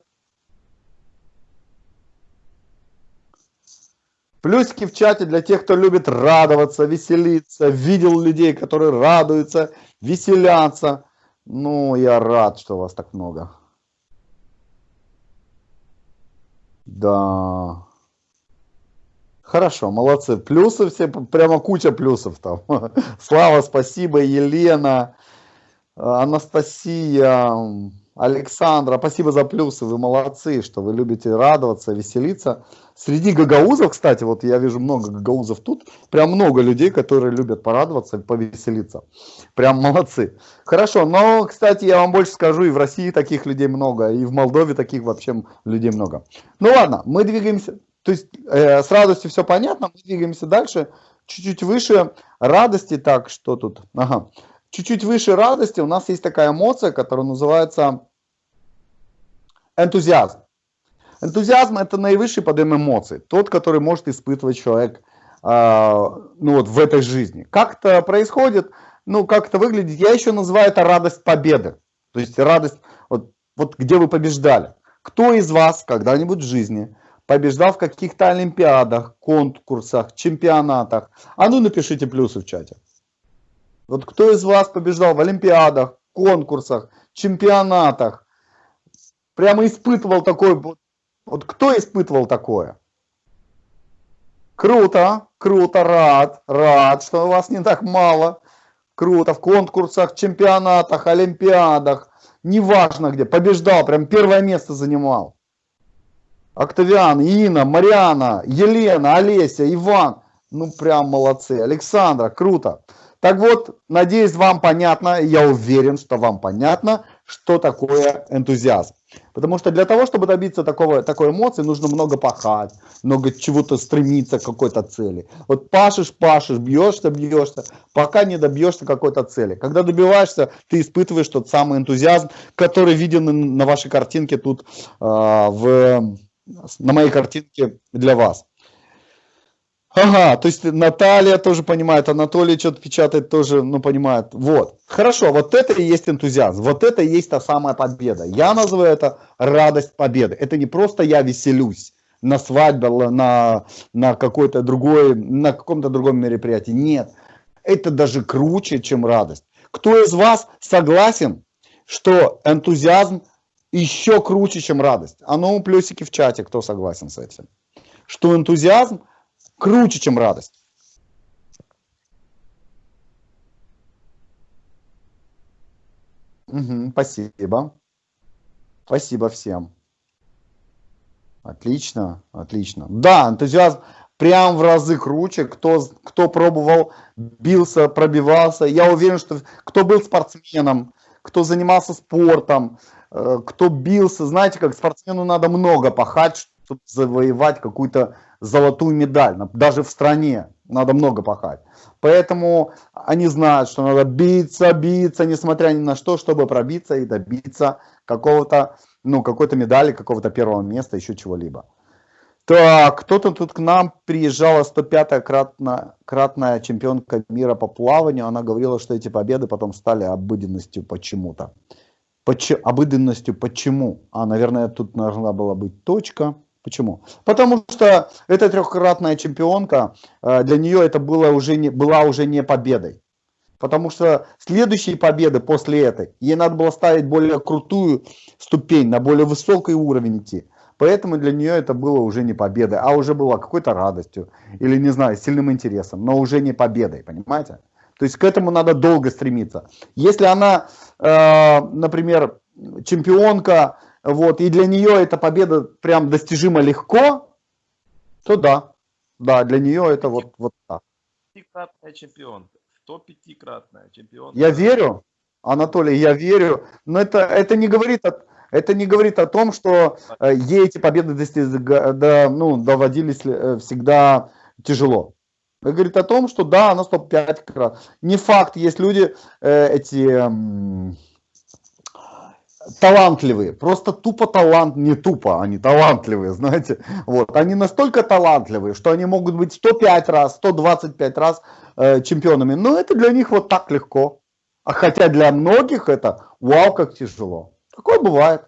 A: Плюсики в чате для тех, кто любит радоваться, веселиться, видел людей, которые радуются, веселятся. Ну, я рад, что вас так много. Да. Хорошо, молодцы. Плюсы все, прямо куча плюсов там. Слава, спасибо, Елена, Анастасия, Александра, спасибо за плюсы, вы молодцы, что вы любите радоваться, веселиться. Среди гагаузов, кстати, вот я вижу много гагаузов тут, прям много людей, которые любят порадоваться, повеселиться. Прям молодцы. Хорошо, но, кстати, я вам больше скажу, и в России таких людей много, и в Молдове таких вообще людей много. Ну ладно, мы двигаемся, то есть э, с радостью все понятно, мы двигаемся дальше, чуть-чуть выше радости, так, что тут, ага чуть-чуть выше радости у нас есть такая эмоция, которая называется энтузиазм. Энтузиазм это наивысший подъем эмоций, тот, который может испытывать человек э, ну вот в этой жизни. Как это происходит, ну как это выглядит, я еще называю это радость победы. То есть радость, вот, вот где вы побеждали. Кто из вас когда-нибудь в жизни побеждал в каких-то олимпиадах, конкурсах, чемпионатах? А ну напишите плюсы в чате. Вот кто из вас побеждал в олимпиадах, конкурсах, чемпионатах? Прямо испытывал такой... Вот кто испытывал такое? Круто, круто, рад, рад, что у вас не так мало. Круто, в конкурсах, чемпионатах, олимпиадах, неважно где, побеждал, прям первое место занимал. Октавиан, Инна, Мариана, Елена, Олеся, Иван. Ну прям молодцы. Александра, круто. Так вот, надеюсь, вам понятно, я уверен, что вам понятно, что такое энтузиазм. Потому что для того, чтобы добиться такого, такой эмоции, нужно много пахать, много чего-то стремиться к какой-то цели. Вот пашешь, пашешь, бьешься, бьешься, пока не добьешься какой-то цели. Когда добиваешься, ты испытываешь тот самый энтузиазм, который виден на вашей картинке тут, э, в, на моей картинке для вас. Ага, то есть Наталья тоже понимает, Анатолий что-то печатает тоже, ну, понимает. Вот. Хорошо, вот это и есть энтузиазм, вот это и есть та самая победа. Я называю это радость победы. Это не просто я веселюсь на свадьбе, на, на какой-то другой, на каком-то другом мероприятии. Нет, это даже круче, чем радость. Кто из вас согласен, что энтузиазм еще круче, чем радость? А ну, плюсики в чате, кто согласен с этим. Что энтузиазм – круче, чем радость. Угу, спасибо. Спасибо всем. Отлично, отлично. Да, энтузиазм прям в разы круче. Кто, кто пробовал, бился, пробивался. Я уверен, что кто был спортсменом, кто занимался спортом, э, кто бился. Знаете, как спортсмену надо много пахать, чтобы завоевать какую-то золотую медаль, даже в стране надо много пахать. Поэтому они знают, что надо биться, биться, несмотря ни на что, чтобы пробиться и добиться какого-то, ну, какой-то медали, какого-то первого места, еще чего-либо. Так, кто-то тут к нам приезжала 105-я кратно, кратная чемпионка мира по плаванию. Она говорила, что эти победы потом стали обыденностью почему-то. Поч обыденностью почему? А, наверное, тут должна была быть точка. Почему? Потому что эта трехкратная чемпионка, э, для нее это было уже не, была уже не победой. Потому что следующие победы после этой, ей надо было ставить более крутую ступень, на более высокий уровень идти. Поэтому для нее это было уже не победой, а уже было какой-то радостью или, не знаю, сильным интересом, но уже не победой, понимаете? То есть к этому надо долго стремиться. Если она, э, например, чемпионка вот, и для нее эта победа прям достижима легко, то да, да, для нее это вот, вот так.
C: Пятикратная чемпионка, 105-кратная чемпионка.
A: Я верю, Анатолий, я верю, но это, это, не говорит о, это не говорит о том, что э, ей эти победы достиг, да, ну, доводились э, всегда тяжело. Это говорит о том, что да, она 105 крат. Не факт, есть люди, э, эти... Э, талантливые, просто тупо талант, не тупо, они талантливые, знаете. Вот. Они настолько талантливые, что они могут быть 105 раз, 125 раз э, чемпионами. Но это для них вот так легко. А хотя для многих это вау, как тяжело. Такое бывает.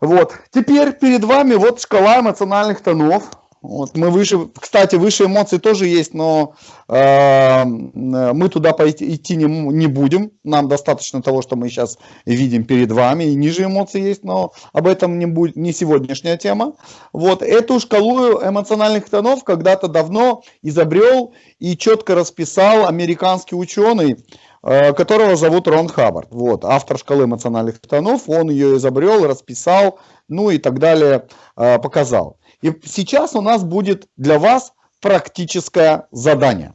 A: Вот. Теперь перед вами вот шкала эмоциональных тонов. Вот мы выше, кстати, выше эмоций тоже есть, но э, мы туда пойти, идти не, не будем. Нам достаточно того, что мы сейчас видим перед вами. И ниже эмоций есть, но об этом не, будет, не сегодняшняя тема. Вот эту шкалу эмоциональных тонов когда-то давно изобрел и четко расписал американский ученый, э, которого зовут Рон Хаббард. Вот, автор шкалы эмоциональных тонов. Он ее изобрел, расписал, ну и так далее, э, показал. И сейчас у нас будет для вас практическое задание.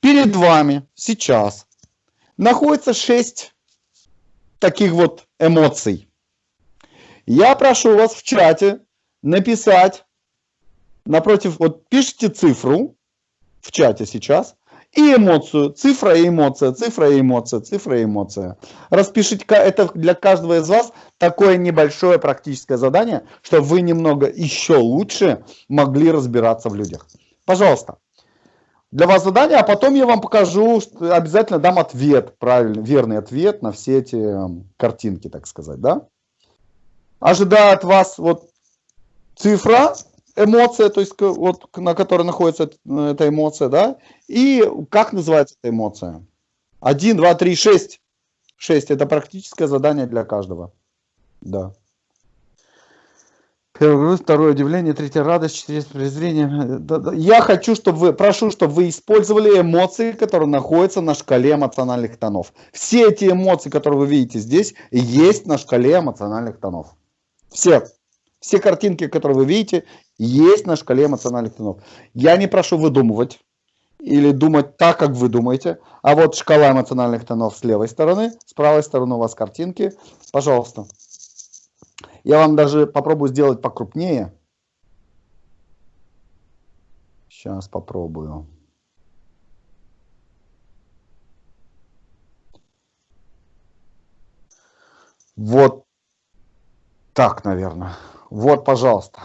A: Перед вами сейчас находится 6 таких вот эмоций. Я прошу вас в чате написать напротив, вот пишите цифру в чате сейчас, и эмоцию, цифра и эмоция, цифра и эмоция, цифра и эмоция. Распишите, это для каждого из вас такое небольшое практическое задание, чтобы вы немного еще лучше могли разбираться в людях. Пожалуйста. Для вас задание, а потом я вам покажу, обязательно дам ответ, правильный, верный ответ на все эти эм, картинки, так сказать, да? Ожидаю от вас вот цифра, эмоция, то есть вот на которой находится эта эмоция, да, и как называется эта эмоция? Один, два, три, шесть. Шесть – это практическое задание для каждого. Да. Груз, второе удивление, третье радость, четвертое презрение. Я хочу, чтобы вы, прошу, чтобы вы использовали эмоции, которые находятся на шкале эмоциональных тонов. Все эти эмоции, которые вы видите здесь, есть на шкале эмоциональных тонов. Все. Все картинки, которые вы видите, есть на шкале эмоциональных тонов. Я не прошу выдумывать или думать так, как вы думаете. А вот шкала эмоциональных тонов с левой стороны, с правой стороны у вас картинки. Пожалуйста. Я вам даже попробую сделать покрупнее. Сейчас попробую. Вот так, наверное. Вот, пожалуйста.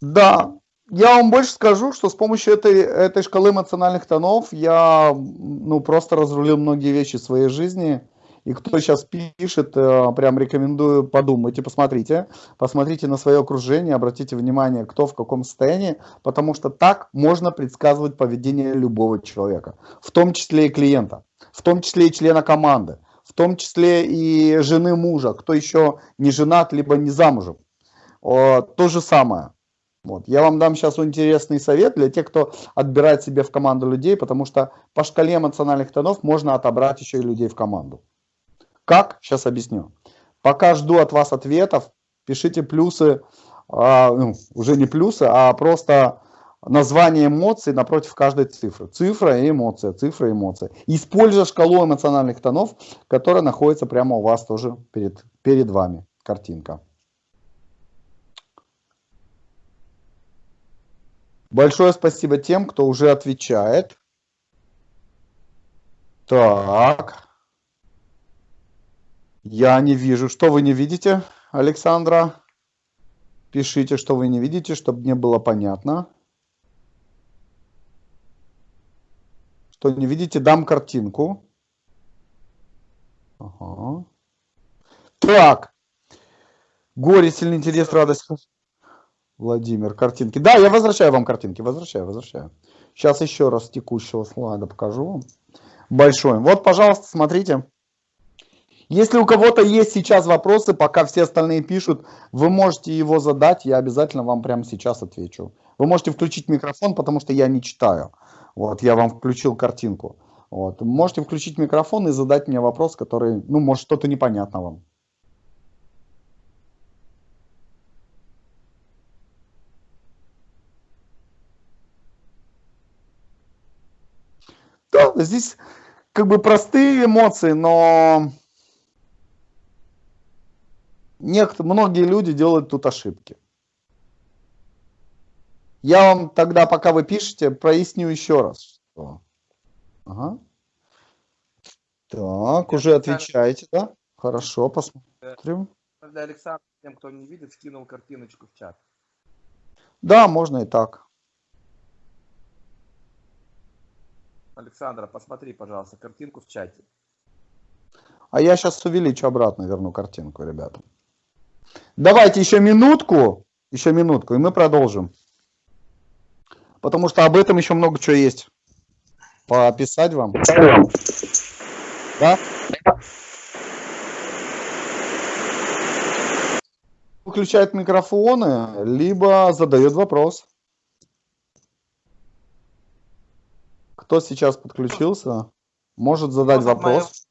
A: Да, я вам больше скажу, что с помощью этой, этой шкалы эмоциональных тонов я ну, просто разрулил многие вещи в своей жизни. И кто сейчас пишет, э, прям рекомендую подумать и посмотрите. Посмотрите на свое окружение, обратите внимание, кто в каком состоянии, потому что так можно предсказывать поведение любого человека, в том числе и клиента, в том числе и члена команды, в том числе и жены мужа, кто еще не женат, либо не замужем. То же самое. Вот. Я вам дам сейчас интересный совет для тех, кто отбирает себе в команду людей, потому что по шкале эмоциональных тонов можно отобрать еще и людей в команду. Как? Сейчас объясню. Пока жду от вас ответов, пишите плюсы, а, ну, уже не плюсы, а просто название эмоций напротив каждой цифры. Цифра и эмоция, цифра и эмоция. Используя шкалу эмоциональных тонов, которая находится прямо у вас тоже перед, перед вами. Картинка. Большое спасибо тем, кто уже отвечает. Так. Я не вижу. Что вы не видите, Александра? Пишите, что вы не видите, чтобы мне было понятно. Что не видите, дам картинку. Ага. Так. Горе, сильный интерес, радость. Владимир, картинки. Да, я возвращаю вам картинки, возвращаю, возвращаю. Сейчас еще раз текущего слайда покажу вам. Большой. Вот, пожалуйста, смотрите. Если у кого-то есть сейчас вопросы, пока все остальные пишут, вы можете его задать, я обязательно вам прямо сейчас отвечу. Вы можете включить микрофон, потому что я не читаю. Вот, я вам включил картинку. Вот. Можете включить микрофон и задать мне вопрос, который, ну, может, что-то непонятно вам. Да, здесь как бы простые эмоции, но некоторые, многие люди делают тут ошибки. Я вам тогда, пока вы пишете, проясню еще раз. Что... Ага. Так,
C: Я
A: уже отвечаете, да? Хорошо, посмотрим.
C: Для Александра, тем, кто не видит, скинул картиночку в чат.
A: Да, можно и так.
C: Александра, посмотри, пожалуйста, картинку в чате.
A: А я сейчас увеличу обратно, верну картинку, ребята. Давайте еще минутку, еще минутку, и мы продолжим. Потому что об этом еще много чего есть. Пописать вам. Да? Выключает микрофоны, либо задает вопрос. Кто сейчас подключился, может задать
C: Вопрос от моего-
A: вопрос.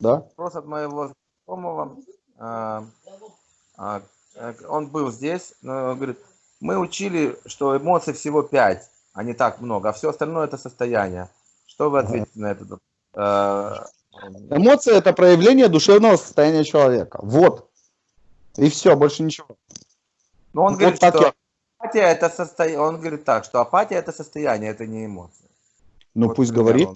A: Да?
C: Вопрос от моего знакомого. а, а, э, Он был здесь, но говорит, мы учили, что эмоций всего пять, а не так много, а все остальное это состояние. Что вы
A: Ага.
C: ответите на это? Э,
A: Эмоции это проявление душевного состояния человека. Вот. И все, больше ничего.
C: Но он
A: Вот
C: говорит, что
A: я-
C: апатия это состояние. Он говорит так, что апатия это состояние, это не эмоции.
A: Ну
C: Вот
A: пусть говорит.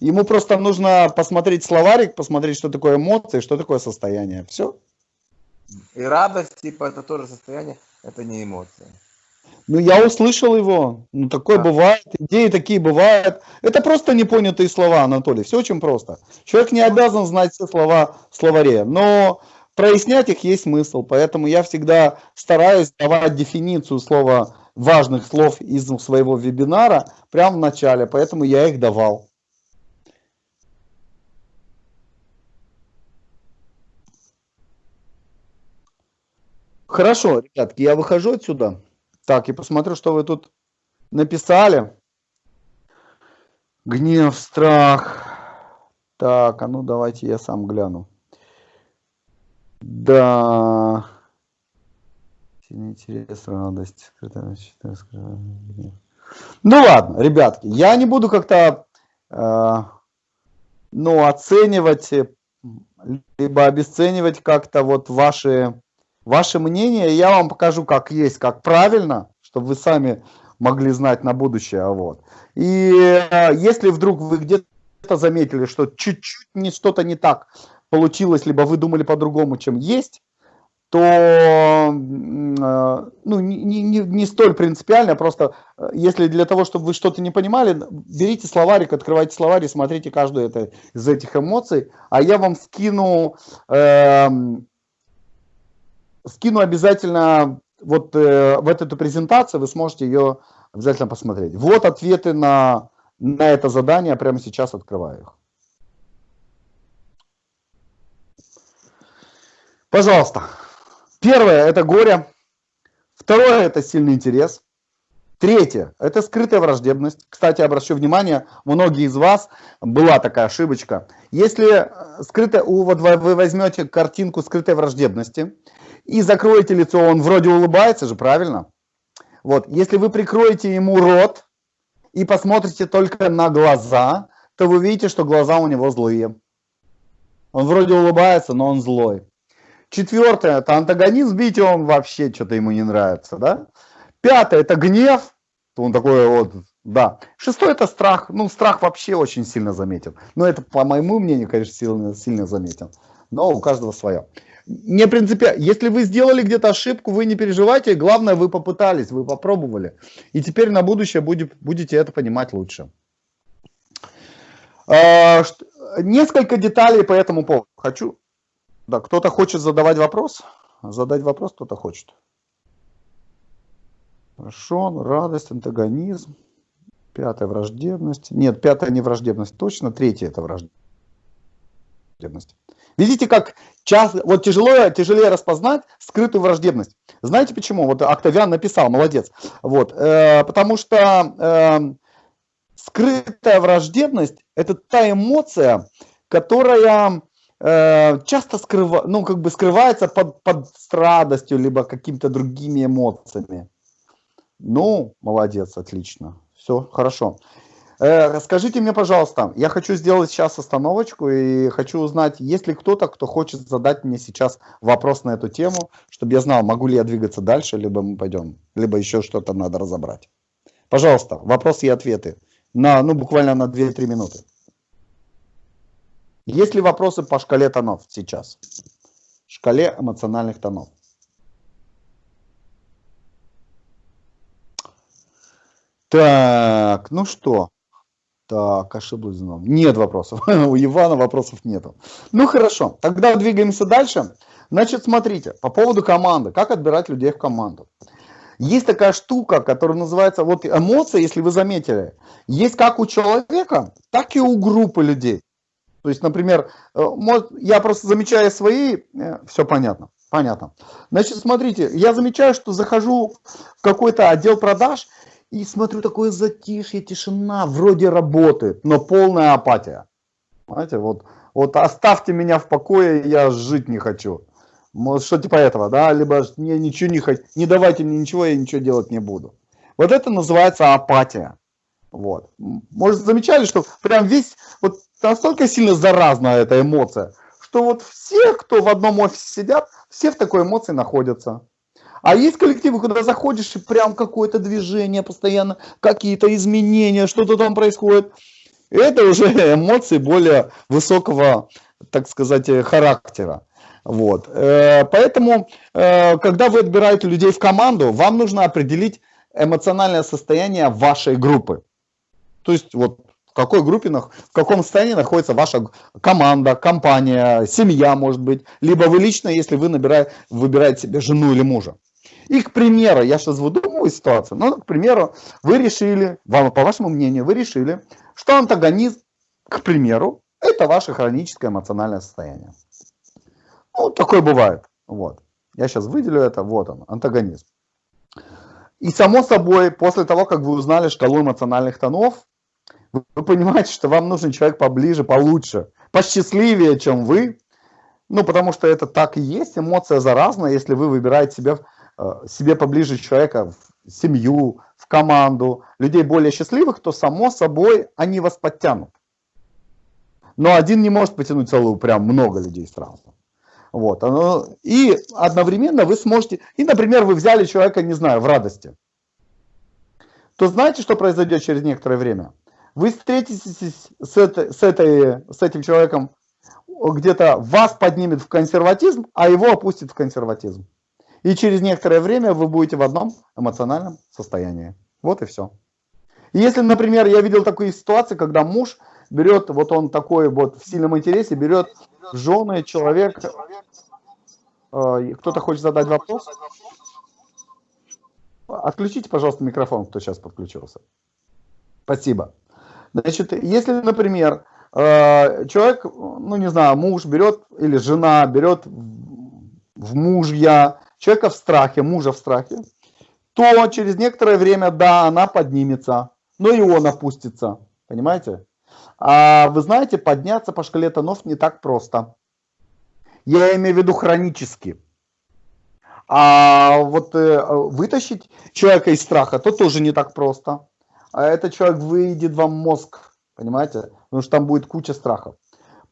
A: Ему просто нужно посмотреть словарик, посмотреть, что такое эмоции, что такое состояние. Все.
C: И радость, типа, это тоже состояние, это не эмоции.
A: Ну, я услышал его. Ну, такое
C: Да.
A: бывает. Идеи такие бывают. Это просто непонятые слова, Анатолий. Все очень просто. Человек не обязан знать все слова в словаре, но прояснять их есть смысл. Поэтому я всегда стараюсь давать дефиницию слова важных слов из своего вебинара прямо в начале. Поэтому я их давал. Хорошо, ребятки, я выхожу отсюда. Так, и посмотрю, что вы тут написали. Гнев, страх. Так, а ну давайте я сам гляну. Да. Сильный интерес, радость. Ну ладно, ребятки, я не буду как-то э, ну, оценивать, либо обесценивать как-то вот ваши ваше мнение, я вам покажу, как есть, как правильно, чтобы вы сами могли знать на будущее. Вот. И э, если вдруг вы где-то заметили, что чуть-чуть не, что-то не так получилось, либо вы думали по-другому, чем есть, то э, ну, не, не, не- столь принципиально, просто э, если для того, чтобы вы что-то не понимали, берите словарик, открывайте словарь и смотрите каждую это, из этих эмоций, а я вам скину эм, скину обязательно вот э, в эту презентацию, вы сможете ее обязательно посмотреть. Вот ответы на, на это задание, прямо сейчас открываю их. Пожалуйста. Первое – это горе. Второе – это сильный интерес. Третье – это скрытая враждебность. Кстати, обращу внимание, многие из вас была такая ошибочка. Если э, скрытая, вот вы возьмете картинку скрытой враждебности и закроете лицо, он вроде улыбается же, правильно? Вот, если вы прикроете ему рот и посмотрите только на глаза, то вы увидите, что глаза у него злые. Он вроде улыбается, но он злой. Четвертое – это антагонизм, видите, он вообще что-то ему не нравится, да? Пятое – это гнев, он такой вот, да. Шестое – это страх, ну, страх вообще очень сильно заметен. Но это, по моему мнению, конечно, сильно, сильно заметен. Но у каждого свое. Не принципиально. Если вы сделали где-то ошибку, вы не переживайте. Главное, вы попытались, вы попробовали. И теперь на будущее будет, будете это понимать лучше. А, что- Несколько деталей по этому поводу. Хочу. Да, кто-то хочет задавать вопрос? Задать вопрос кто-то хочет. Хорошо, радость, антагонизм. Пятая враждебность. Нет, пятая не враждебность, точно. Третья это враждебность. Видите, как часто, вот тяжело, тяжелее распознать скрытую враждебность. Знаете почему? Вот Октавиан написал, молодец. Вот, э, потому что э, скрытая враждебность это та эмоция, которая э, часто скрыва, ну, как бы скрывается под, под радостью, либо какими-то другими эмоциями. Ну, молодец, отлично. Все, хорошо. Э, Расскажите мне, пожалуйста, я хочу сделать сейчас остановочку и хочу узнать, есть ли кто-то, кто хочет задать мне сейчас вопрос на эту тему, чтобы я знал, могу ли я двигаться дальше, либо мы пойдем, либо еще что-то надо разобрать. Пожалуйста, вопросы и ответы на, ну, буквально на 2-3 минуты. Есть ли вопросы по шкале тонов сейчас? Шкале эмоциональных тонов. Так, ну что? Так, ошиблась зном. Нет вопросов. У Ивана вопросов нету. Ну хорошо, тогда двигаемся дальше. Значит, смотрите, по поводу команды. Как отбирать людей в команду? Есть такая штука, которая называется, вот эмоции, если вы заметили, есть как у человека, так и у группы людей. То есть, например, э, я просто замечаю свои, э, все понятно, понятно. Значит, смотрите, я замечаю, что захожу в какой-то отдел продаж, и смотрю, такое затишье, тишина, вроде работает, но полная апатия. Знаете, вот, вот оставьте меня в покое, я жить не хочу. Может, что типа этого, да, либо не, ничего не хочу, не давайте мне ничего, я ничего делать не буду. Вот это называется апатия. Вот. Может, замечали, что прям весь, вот настолько сильно заразна эта эмоция, что вот все, кто в одном офисе сидят, все в такой эмоции находятся. А есть коллективы, куда заходишь, и прям какое-то движение постоянно, какие-то изменения, что-то там происходит. Это уже эмоции более высокого, так сказать, характера. Вот. Э, поэтому, э, когда вы отбираете людей в команду, вам нужно определить эмоциональное состояние вашей группы. То есть, вот в какой группе, в каком состоянии находится ваша команда, компания, семья, может быть, либо вы лично, если вы набираете, выбираете себе жену или мужа. И, к примеру, я сейчас выдумываю ситуацию, но, к примеру, вы решили, вам, по вашему мнению, вы решили, что антагонизм, к примеру, это ваше хроническое эмоциональное состояние. Ну, такое бывает. Вот. Я сейчас выделю это, вот он, антагонизм. И само собой, после того, как вы узнали шкалу эмоциональных тонов, вы, понимаете, что вам нужен человек поближе, получше, посчастливее, чем вы. Ну, потому что это так и есть, эмоция заразная, если вы выбираете себе Э, себе поближе человека, в семью, в команду, людей более счастливых, то само собой они вас подтянут. Но один не может потянуть целую, прям много людей сразу. Вот. И одновременно вы сможете, и, например, вы взяли человека, не знаю, в радости, то знаете, что произойдет через некоторое время? Вы встретитесь с, этой, с, этой, с этим человеком, где-то вас поднимет в консерватизм, а его опустит в консерватизм. И через некоторое время вы будете в одном эмоциональном состоянии. Вот и все. Если, например, я видел такую ситуацию, когда муж берет, вот он такой вот в сильном интересе, берет жены человек. Э, кто-то хочет задать вопрос? Отключите, пожалуйста, микрофон, кто сейчас подключился. Спасибо. Значит, если, например, э, человек, ну не знаю, муж берет или жена берет в мужья человека в страхе, мужа в страхе, то через некоторое время, да, она поднимется, но и он опустится, понимаете? А вы знаете, подняться по шкале тонов не так просто. Я имею в виду хронически. А вот э, вытащить человека из страха, то тоже не так просто. А этот человек выйдет вам мозг, понимаете? Потому что там будет куча страхов.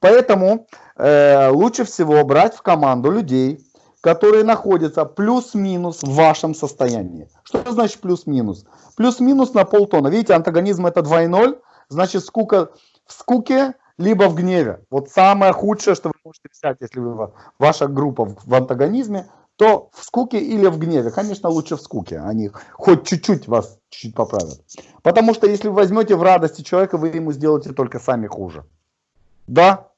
A: Поэтому э, лучше всего брать в команду людей, которые находятся плюс-минус в вашем состоянии. Что значит плюс-минус? Плюс-минус на полтона. Видите, антагонизм это 2,0, значит скука в скуке, либо в гневе. Вот самое худшее, что вы можете взять, если вы, ваша группа в, в антагонизме, то в скуке или в гневе. Конечно, лучше в скуке. Они хоть чуть-чуть вас чуть-чуть поправят. Потому что если вы возьмете в радости человека, вы ему сделаете только сами хуже. Да,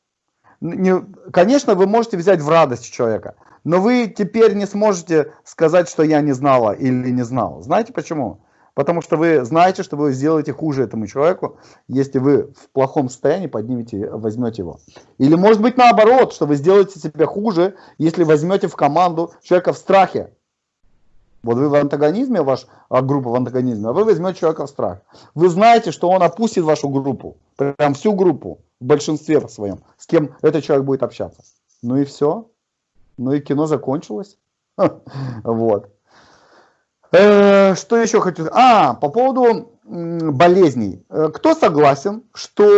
A: не, конечно, вы можете взять в радость человека, но вы теперь не сможете сказать, что я не знала или не знал. Знаете почему? Потому что вы знаете, что вы сделаете хуже этому человеку, если вы в плохом состоянии поднимете, возьмете его. Или может быть наоборот, что вы сделаете себе хуже, если возьмете в команду человека в страхе. Вот вы в антагонизме, ваш а группа в антагонизме, а вы возьмете человека в страх. Вы знаете, что он опустит вашу группу, прям всю группу, в большинстве своем, с кем этот человек будет общаться. Ну и все. Ну и кино закончилось. Вот. Э, что еще хочу? А, по поводу болезней. Э, кто согласен, что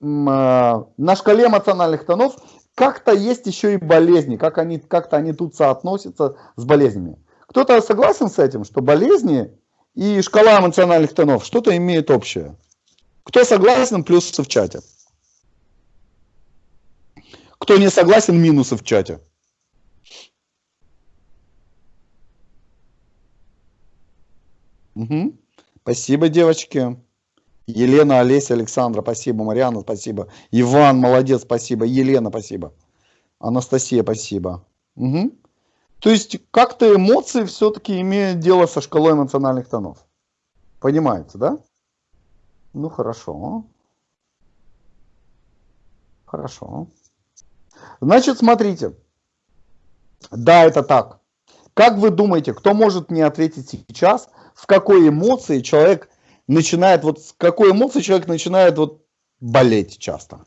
A: э, на шкале эмоциональных тонов как-то есть еще и болезни, как они, как-то они тут соотносятся с болезнями? Кто-то согласен с этим, что болезни и шкала эмоциональных тонов что-то имеют общее? Кто согласен, плюсы в чате. Кто не согласен, минусы в чате. Угу. Спасибо, девочки. Елена, Олеся, Александра, спасибо. Мариана, спасибо. Иван, молодец, спасибо. Елена, спасибо. Анастасия, спасибо. Угу. То есть как-то эмоции все-таки имеют дело со шкалой эмоциональных тонов. Понимаете, да? Ну хорошо. Хорошо. Значит, смотрите. Да, это так. Как вы думаете, кто может мне ответить сейчас, в какой эмоции человек начинает, вот с какой эмоции человек начинает вот болеть часто?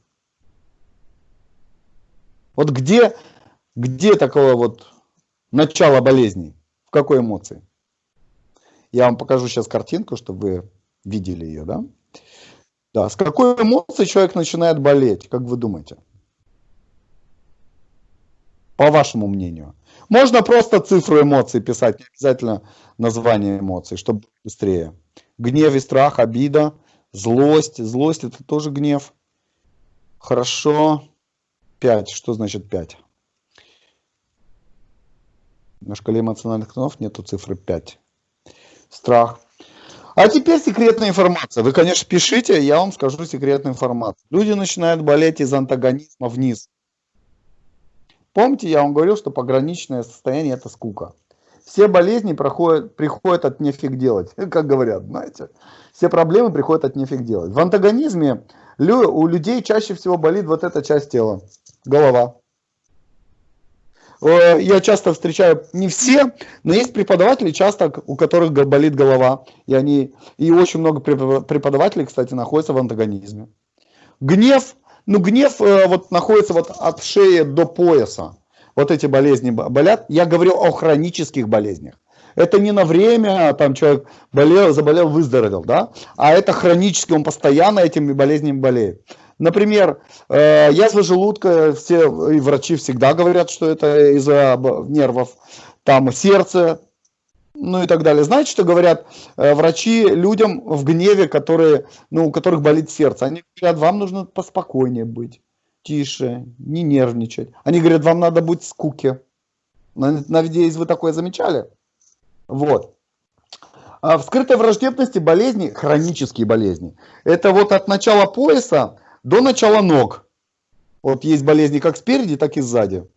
A: Вот где, где такое вот начало болезни? В какой эмоции? Я вам покажу сейчас картинку, чтобы вы видели ее, да? Да, с какой эмоцией человек начинает болеть, как вы думаете? По вашему мнению. Можно просто цифру эмоций писать, не обязательно название эмоций, чтобы быстрее. Гнев и страх, обида, злость. Злость это тоже гнев. Хорошо. 5. Что значит 5? На шкале эмоциональных тонов нету цифры 5. Страх. А теперь секретная информация. Вы, конечно, пишите, я вам скажу секретную информацию. Люди начинают болеть из антагонизма вниз. Помните, я вам говорил, что пограничное состояние это скука. Все болезни проходят, приходят от нефиг делать, как говорят, знаете. Все проблемы приходят от нефиг делать. В антагонизме у людей чаще всего болит вот эта часть тела, голова. Я часто встречаю, не все, но есть преподаватели, часто у которых болит голова. И, они, и очень много преподавателей, кстати, находятся в антагонизме. Гнев ну, гнев э, вот находится вот от шеи до пояса. Вот эти болезни болят. Я говорю о хронических болезнях. Это не на время, там человек болел, заболел, выздоровел, да, а это хронически, он постоянно этими болезнями болеет. Например, э, язва желудка, все и врачи всегда говорят, что это из-за нервов. Там сердце, ну и так далее. Знаете, что говорят э, врачи людям в гневе, которые, ну, у которых болит сердце? Они говорят, вам нужно поспокойнее быть, тише, не нервничать. Они говорят, вам надо быть в скуке. Надеюсь, вы такое замечали? Вот. А в скрытой враждебности болезни, хронические болезни, это вот от начала пояса до начала ног. Вот есть болезни как спереди, так и сзади.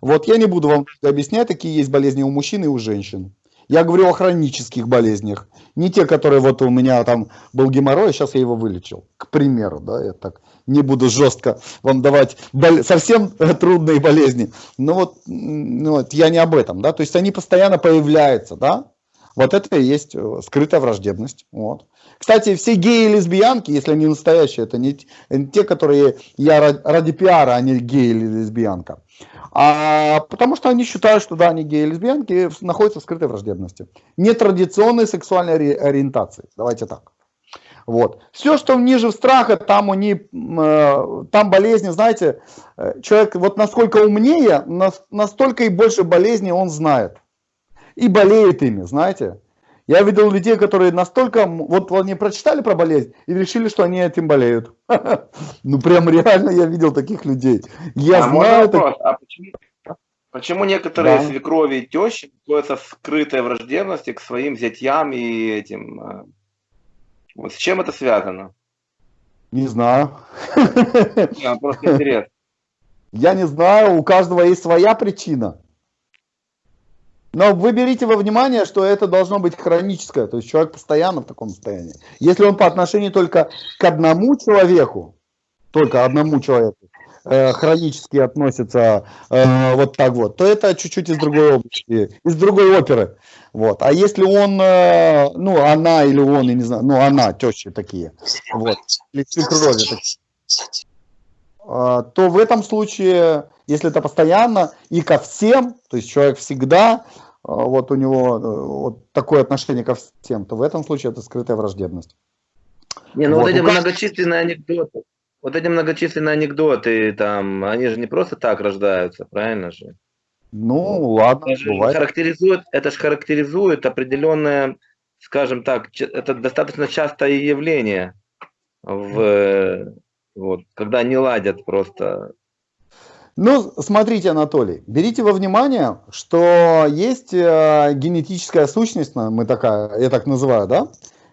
A: Вот я не буду вам объяснять, какие есть болезни у мужчин и у женщин. Я говорю о хронических болезнях. Не те, которые вот у меня там был геморрой, сейчас я его вылечил. К примеру, да, я так не буду жестко вам давать бол... совсем трудные болезни. Но вот, ну, вот я не об этом, да, то есть они постоянно появляются, да. Вот это и есть э, скрытая враждебность. Вот. Кстати, все геи и лесбиянки, если они настоящие, это не, те, которые я ради пиара, а не гей или лесбиянка. А, потому что они считают, что да, они геи и лесбиянки находятся в скрытой враждебности. Нетрадиционной сексуальной ориентации. Давайте так. Вот. Все, что ниже страха, там, они, э, там болезни, знаете, э, человек вот насколько умнее, настолько и больше болезней он знает. И болеет ими, знаете. Я видел людей, которые настолько, вот они прочитали про болезнь и решили, что они этим болеют. Ну прям реально я видел таких людей. Я
B: а знаю... А почему, некоторые свекрови и тещи находятся скрытой враждебности к своим зятьям и этим... А, вот с чем это связано?
A: Не знаю.
B: Не, просто интересно.
A: Я не знаю, у каждого есть своя причина. Но вы берите во внимание, что это должно быть хроническое, то есть человек постоянно в таком состоянии. Если он по отношению только к одному человеку, только одному человеку, э, хронически относится э, вот так вот, то это чуть-чуть из другой области, из другой оперы. Вот. А если он, э, ну, она или он, я не знаю, ну, она, тещи такие, вот, или свекрови такие, э, то в этом случае, если это постоянно и ко всем, то есть человек всегда а, вот у него э, вот такое отношение ко всем, то в этом случае это скрытая враждебность.
B: Не, ну вот, вот эти многочисленные анекдоты, вот эти многочисленные анекдоты, там, они же не просто так рождаются, правильно же?
A: Ну, ладно,
B: это бывает. Характеризует, это же характеризует определенное, скажем так, это достаточно частое явление, в, вот, когда не ладят просто
A: Ну, смотрите, Анатолий, берите во внимание, что есть э, генетическая сущность, мы такая, я так называю, да,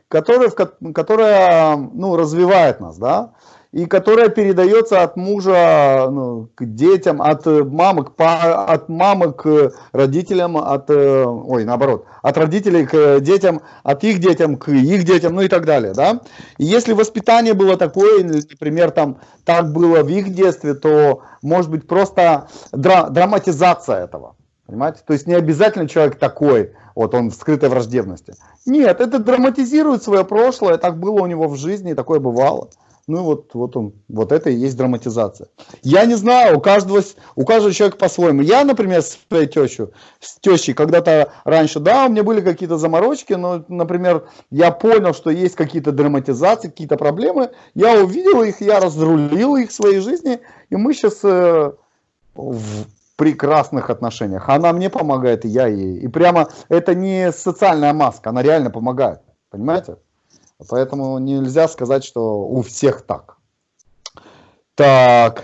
A: которая, которая ну, развивает нас, да, и которая передается от мужа ну, к детям, от мамы, к, от мамы к родителям, от, э, ой, наоборот, от родителей к детям, от их детям к их детям, ну и так далее, да. И если воспитание было такое, например, там так было в их детстве, то может быть просто дра драматизация этого, понимаете? То есть не обязательно человек такой, вот он в скрытой враждебности. Нет, это драматизирует свое прошлое, так было у него в жизни, такое бывало. Ну вот, вот он, вот это и есть драматизация. Я не знаю, у каждого, у каждого человека по-своему. Я, например, с своей тещей, с тещей когда-то раньше, да, у меня были какие-то заморочки, но, например, я понял, что есть какие-то драматизации, какие-то проблемы. Я увидел их, я разрулил их в своей жизни, и мы сейчас э, в прекрасных отношениях. Она мне помогает, и я ей. И прямо это не социальная маска, она реально помогает. Понимаете? Поэтому нельзя сказать, что у всех так. Так.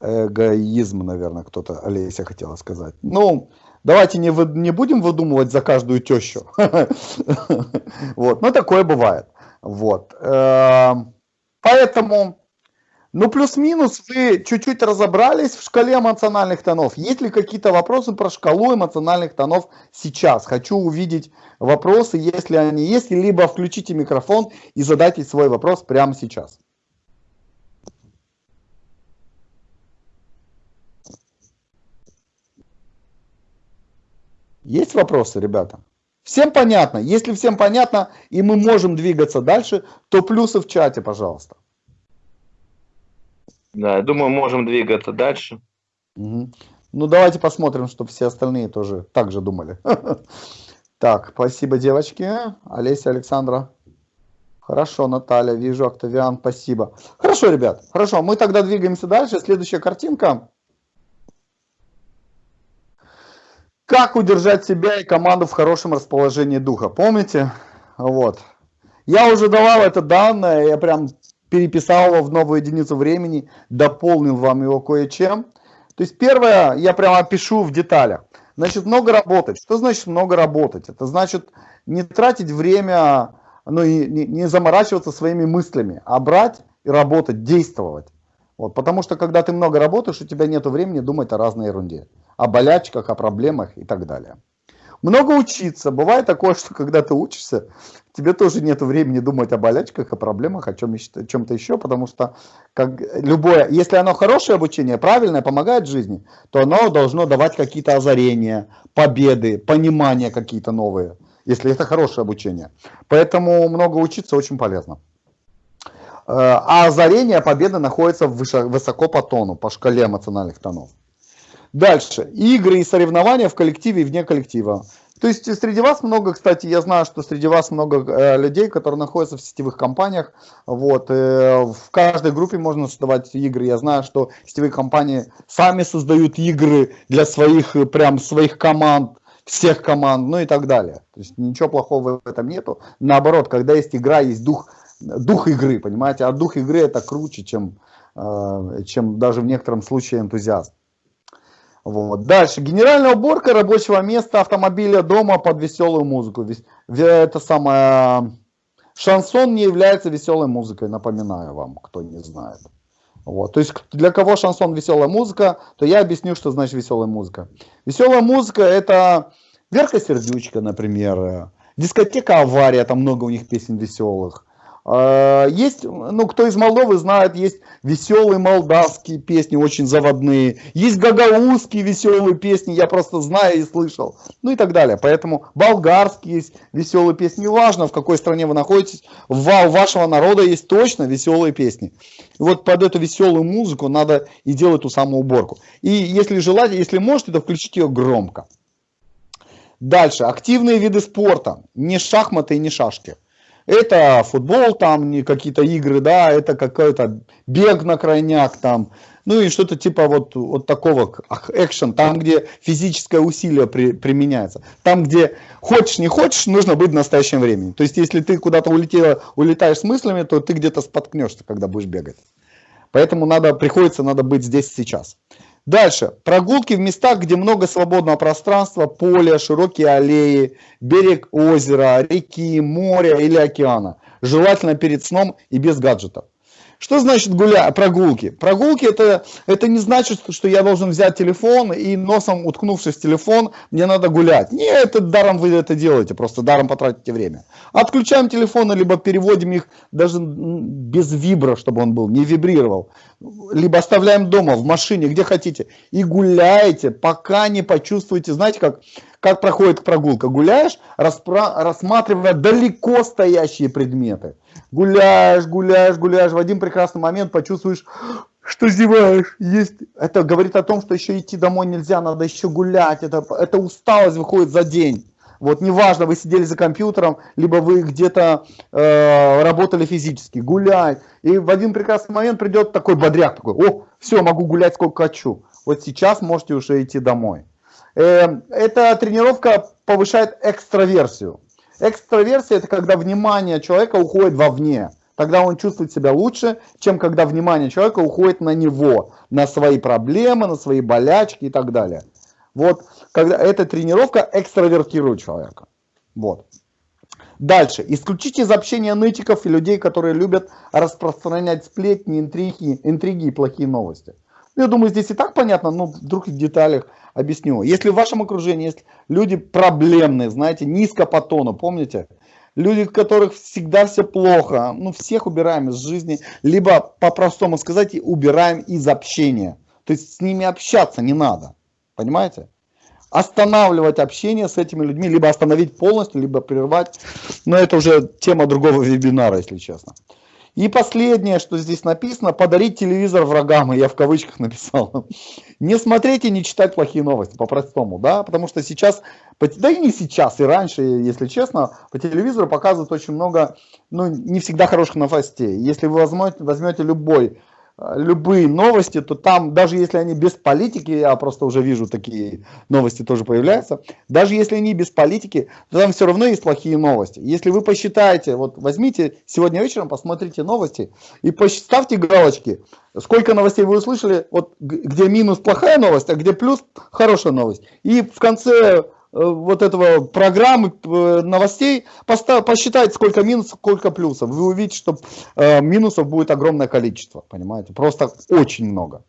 A: Эгоизм, наверное, кто-то, Олеся хотела сказать. Ну, давайте не, вы, не будем выдумывать за каждую тещу. Вот, но такое бывает. Вот. Эм, поэтому ну, плюс-минус вы чуть-чуть разобрались в шкале эмоциональных тонов. Есть ли какие-то вопросы про шкалу эмоциональных тонов сейчас? Хочу увидеть вопросы, если они есть, либо включите микрофон и задайте свой вопрос прямо сейчас. Есть вопросы, ребята? Всем понятно? Если всем понятно, и мы можем двигаться дальше, то плюсы в чате, пожалуйста.
B: Да, я думаю, можем двигаться дальше.
A: Угу. Ну, давайте посмотрим, чтобы все остальные тоже так же думали. Так, спасибо, девочки. Олеся, Александра. Хорошо, Наталья, вижу, Октавиан, спасибо. Хорошо, ребят, хорошо, мы тогда двигаемся дальше. Следующая картинка. Как удержать себя и команду в хорошем расположении духа? Помните? Вот. Я уже давал это данное, я прям переписал его в новую единицу времени, дополнил вам его кое-чем. То есть первое, я прямо опишу в деталях. Значит, много работать. Что значит много работать? Это значит не тратить время, ну и не, заморачиваться своими мыслями, а брать и работать, действовать. Вот, потому что когда ты много работаешь, у тебя нет времени думать о разной ерунде. О болячках, о проблемах и так далее. Много учиться. Бывает такое, что когда ты учишься, тебе тоже нет времени думать о болячках, о проблемах, о чем-то еще, потому что как любое, если оно хорошее обучение, правильное, помогает жизни, то оно должно давать какие-то озарения, победы, понимания какие-то новые, если это хорошее обучение. Поэтому много учиться очень полезно. Э, а озарение, победа находится высоко по тону, по шкале эмоциональных тонов. Дальше. Игры и соревнования в коллективе и вне коллектива. То есть среди вас много, кстати, я знаю, что среди вас много э, людей, которые находятся в сетевых компаниях. Вот, э, в каждой группе можно создавать игры. Я знаю, что сетевые компании сами создают игры для своих, э, прям своих команд, всех команд, ну и так далее. То есть ничего плохого в этом нету. Наоборот, когда есть игра, есть дух, дух игры, понимаете? А дух игры это круче, чем, э, чем даже в некотором случае энтузиаст. Вот. Дальше. Генеральная уборка рабочего места, автомобиля, дома под веселую музыку. Это самое... Шансон не является веселой музыкой, напоминаю вам, кто не знает. Вот. То есть для кого шансон веселая музыка, то я объясню, что значит веселая музыка. Веселая музыка это Верка Сердючка, например, дискотека Авария, там много у них песен веселых. А, есть, ну, кто из Молдовы знает, есть веселые молдавские песни, очень заводные. Есть гагаузские веселые песни, я просто знаю и слышал. Ну и так далее. Поэтому болгарские есть веселые песни. Неважно, в какой стране вы находитесь, у вашего народа есть точно веселые песни. И вот под эту веселую музыку надо и делать ту самую уборку. И если желаете, если можете, то включите ее громко. Дальше. Активные виды спорта. Не шахматы и не шашки. Это футбол, там не какие-то игры, да, это какой-то бег на крайняк там, ну и что-то типа вот, вот такого экшен, там, где физическое усилие при, применяется. Там, где хочешь, не хочешь, нужно быть в настоящем времени. То есть, если ты куда-то улетела, улетаешь с мыслями, то ты где-то споткнешься, когда будешь бегать. Поэтому надо, приходится, надо быть здесь сейчас. Дальше. Прогулки в местах, где много свободного пространства, поле, широкие аллеи, берег озера, реки, моря или океана. Желательно перед сном и без гаджетов. Что значит гуля... прогулки? Прогулки это, это не значит, что я должен взять телефон и носом уткнувшись в телефон, мне надо гулять. Нет, это даром вы это делаете, просто даром потратите время. Отключаем телефоны, либо переводим их даже без вибра, чтобы он был, не вибрировал. Либо оставляем дома, в машине, где хотите. И гуляете, пока не почувствуете, знаете как, как проходит прогулка. Гуляешь, распра... рассматривая далеко стоящие предметы. Гуляешь, гуляешь, гуляешь. В один прекрасный момент почувствуешь, что зеваешь. Есть... Это говорит о том, что еще идти домой нельзя, надо еще гулять. Это, это усталость выходит за день. Вот неважно, вы сидели за компьютером, либо вы где-то э, работали физически, гулять. И в один прекрасный момент придет такой бодряк, такой, о, все, могу гулять сколько хочу. Вот сейчас можете уже идти домой. Эм, эта тренировка повышает экстраверсию. Экстраверсия – это когда внимание человека уходит вовне. Тогда он чувствует себя лучше, чем когда внимание человека уходит на него, на свои проблемы, на свои болячки и так далее. Вот, когда эта тренировка экстравертирует человека. Вот. Дальше. Исключите из общения нытиков и людей, которые любят распространять сплетни, интриги, интриги и плохие новости. Я думаю, здесь и так понятно, но вдруг в деталях Объясню. Если в вашем окружении есть люди проблемные, знаете, низко по тону, помните? Люди, у которых всегда все плохо, ну всех убираем из жизни, либо по-простому сказать, убираем из общения. То есть с ними общаться не надо, понимаете? Останавливать общение с этими людьми, либо остановить полностью, либо прервать. Но это уже тема другого вебинара, если честно. И последнее, что здесь написано, подарить телевизор врагам, я в кавычках написал. Не смотреть и не читать плохие новости, по-простому, да, потому что сейчас, да и не сейчас, и раньше, если честно, по телевизору показывают очень много, ну, не всегда хороших новостей. Если вы возьмете, возьмете любой любые новости, то там, даже если они без политики, я просто уже вижу такие новости тоже появляются, даже если они без политики, то там все равно есть плохие новости. Если вы посчитаете, вот возьмите сегодня вечером, посмотрите новости и поставьте галочки, сколько новостей вы услышали, вот где минус плохая новость, а где плюс хорошая новость. И в конце Э, вот этого программы э, новостей, постав, посчитайте, сколько минусов, сколько плюсов. Вы увидите, что э, минусов будет огромное количество, понимаете? Просто очень много.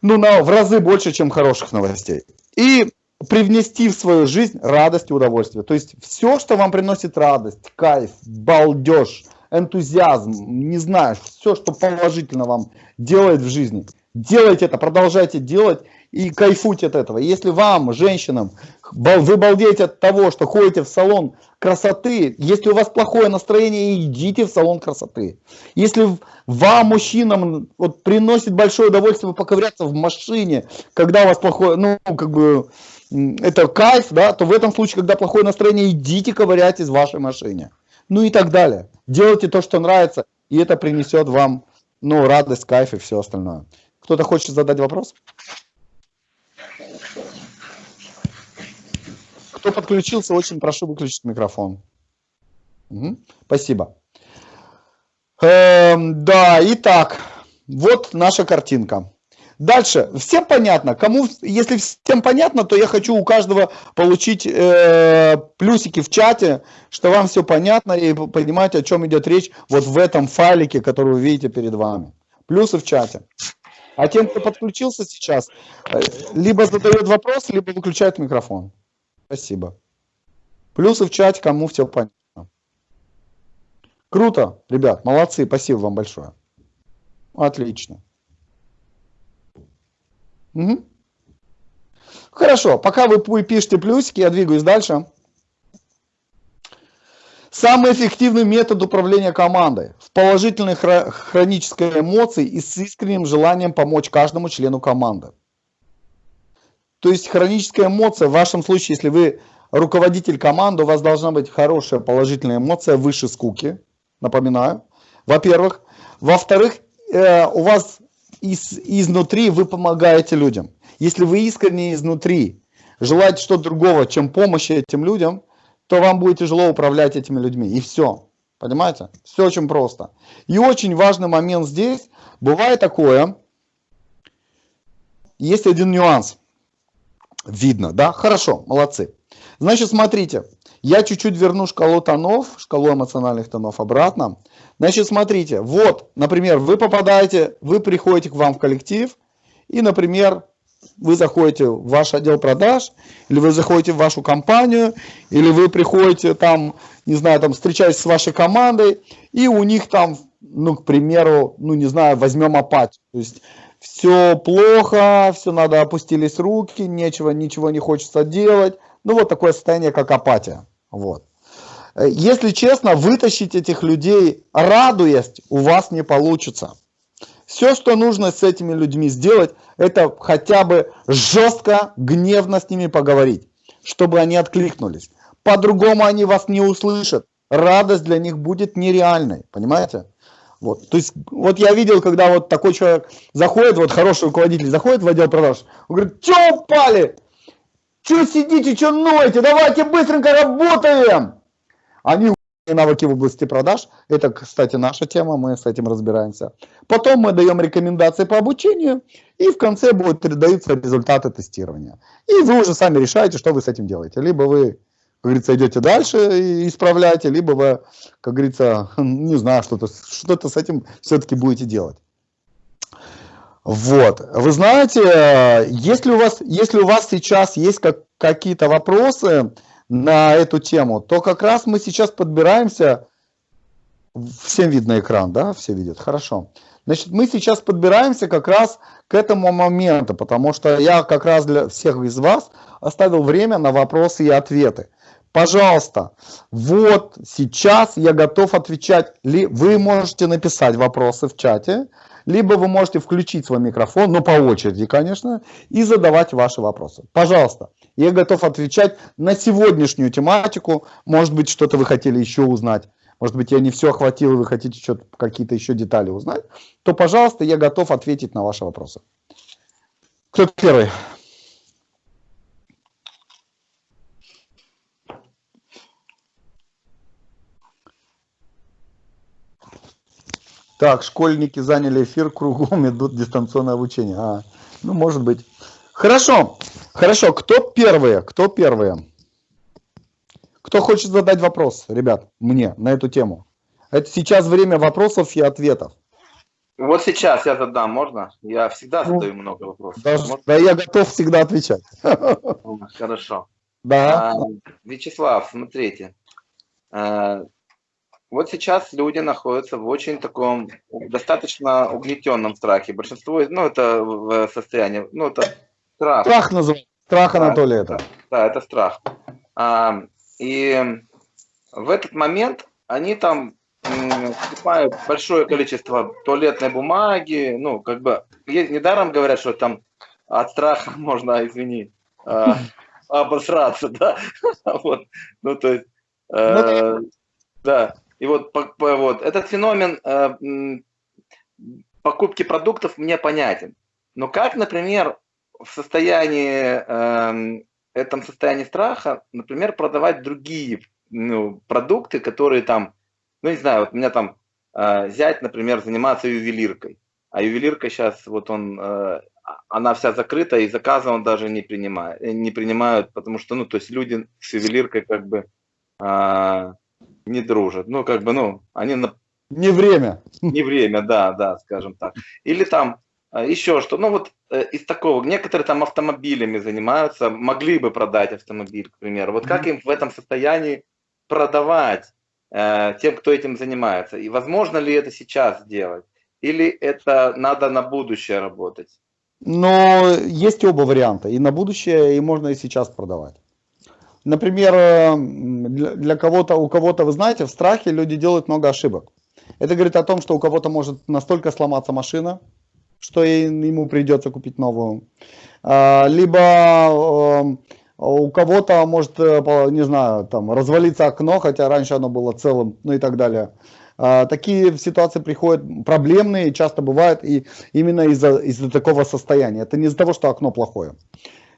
A: Ну, на, в разы больше, чем хороших новостей. И привнести в свою жизнь радость и удовольствие. То есть все, что вам приносит радость, кайф, балдеж, энтузиазм, не знаю, все, что положительно вам делает в жизни. Делайте это, продолжайте делать и кайфуйте от этого. Если вам, женщинам, вы балдеете от того, что ходите в салон красоты, если у вас плохое настроение, идите в салон красоты. Если вам, мужчинам, вот, приносит большое удовольствие поковыряться в машине, когда у вас плохое, ну, как бы, это кайф, да, то в этом случае, когда плохое настроение, идите ковыряйтесь в вашей машине. Ну и так далее. Делайте то, что нравится, и это принесет вам, ну, радость, кайф и все остальное. Кто-то хочет задать вопрос? Кто подключился, очень прошу выключить микрофон. Угу. Спасибо. Эм, да, итак, вот наша картинка. Дальше, всем понятно, кому, если всем понятно, то я хочу у каждого получить э, плюсики в чате, что вам все понятно и понимаете, о чем идет речь вот в этом файлике, который вы видите перед вами. Плюсы в чате. А тем, кто подключился сейчас, э, либо задает вопрос, либо выключает микрофон. Спасибо. Плюсы в чате, кому все понятно. Круто, ребят, молодцы, спасибо вам большое. Отлично. Угу. Хорошо, пока вы пишете плюсики, я двигаюсь дальше. Самый эффективный метод управления командой в положительной хронической эмоции и с искренним желанием помочь каждому члену команды. То есть хроническая эмоция, в вашем случае, если вы руководитель команды, у вас должна быть хорошая положительная эмоция выше скуки, напоминаю, во-первых. Во-вторых, э, у вас из, изнутри вы помогаете людям. Если вы искренне изнутри желаете что-то другого, чем помощи этим людям, то вам будет тяжело управлять этими людьми. И все. Понимаете? Все очень просто. И очень важный момент здесь, бывает такое, есть один нюанс. Видно, да? Хорошо, молодцы. Значит, смотрите, я чуть-чуть верну шкалу тонов, шкалу эмоциональных тонов обратно. Значит, смотрите, вот, например, вы попадаете, вы приходите к вам в коллектив, и, например, вы заходите в ваш отдел продаж, или вы заходите в вашу компанию, или вы приходите там, не знаю, там встречаетесь с вашей командой, и у них там, ну, к примеру, ну, не знаю, возьмем апатию. То есть все плохо, все надо, опустились руки, нечего, ничего не хочется делать. Ну, вот такое состояние, как апатия. Вот. Если честно, вытащить этих людей, радуясь, у вас не получится. Все, что нужно с этими людьми сделать, это хотя бы жестко, гневно с ними поговорить, чтобы они откликнулись. По-другому они вас не услышат. Радость для них будет нереальной, понимаете? Вот, то есть, вот я видел, когда вот такой человек заходит, вот хороший руководитель заходит в отдел продаж, он говорит, что упали? Что сидите, что ноете? Давайте быстренько работаем! Они навыки в области продаж. Это, кстати, наша тема, мы с этим разбираемся. Потом мы даем рекомендации по обучению, и в конце будут даются результаты тестирования. И вы уже сами решаете, что вы с этим делаете. Либо вы как говорится, идете дальше и исправляете, либо вы, как говорится, не знаю, что-то что, -то, с этим все-таки будете делать. Вот, вы знаете, если у вас, если у вас сейчас есть как, какие-то вопросы на эту тему, то как раз мы сейчас подбираемся, всем видно экран, да, все видят, хорошо. Значит, мы сейчас подбираемся как раз к этому моменту, потому что я как раз для всех из вас оставил время на вопросы и ответы пожалуйста, вот сейчас я готов отвечать. Вы можете написать вопросы в чате, либо вы можете включить свой микрофон, ну по очереди, конечно, и задавать ваши вопросы. Пожалуйста, я готов отвечать на сегодняшнюю тематику. Может быть, что-то вы хотели еще узнать. Может быть, я не все охватил, и вы хотите какие-то еще детали узнать. То, пожалуйста, я готов ответить на ваши вопросы. Кто первый? Так, школьники заняли эфир, кругом идут дистанционное обучение. А, ну, может быть. Хорошо, хорошо. Кто первые? Кто первые? Кто хочет задать вопрос, ребят, мне на эту тему? Это сейчас время вопросов и ответов.
B: Вот сейчас я задам, можно? Я всегда ну, задаю много вопросов.
A: Даже, да, я готов всегда отвечать.
B: Хорошо.
A: Да. А,
B: Вячеслав, смотрите. А, вот сейчас люди находятся в очень таком достаточно угнетенном страхе. Большинство, ну, это в состоянии, ну, это страх.
A: Страх называется. Страх, да, Анатолий, это.
B: Да, это страх. А, и в этот момент они там покупают большое количество туалетной бумаги, ну, как бы, недаром говорят, что там от страха можно, извини, а, обосраться, да, вот, ну, то есть, э, да, и вот, по, по, вот этот феномен э, покупки продуктов мне понятен. Но как, например, в состоянии, э, этом состоянии страха, например, продавать другие ну, продукты, которые там, ну не знаю, вот у меня там э, зять, например, заниматься ювелиркой. А ювелирка сейчас, вот он, э, она вся закрыта, и заказы он даже не принимает, не принимают, потому что, ну, то есть люди с ювелиркой как бы э, не дружат. Ну, как бы, ну, они... На...
A: Не время.
B: Не время, да, да, скажем так. Или там а, еще что. Ну, вот э, из такого. Некоторые там автомобилями занимаются, могли бы продать автомобиль, к примеру. Вот как им в этом состоянии продавать э, тем, кто этим занимается? И возможно ли это сейчас сделать? Или это надо на будущее работать?
A: Но есть оба варианта. И на будущее, и можно и сейчас продавать. Например, э, для кого-то, у кого-то, вы знаете, в страхе люди делают много ошибок. Это говорит о том, что у кого-то может настолько сломаться машина, что ему придется купить новую. А, либо э, у кого-то может, э, не знаю, там развалиться окно, хотя раньше оно было целым, ну и так далее. А, такие ситуации приходят проблемные, часто бывают и именно из-за из, -за, такого состояния. Это не из-за того, что окно плохое.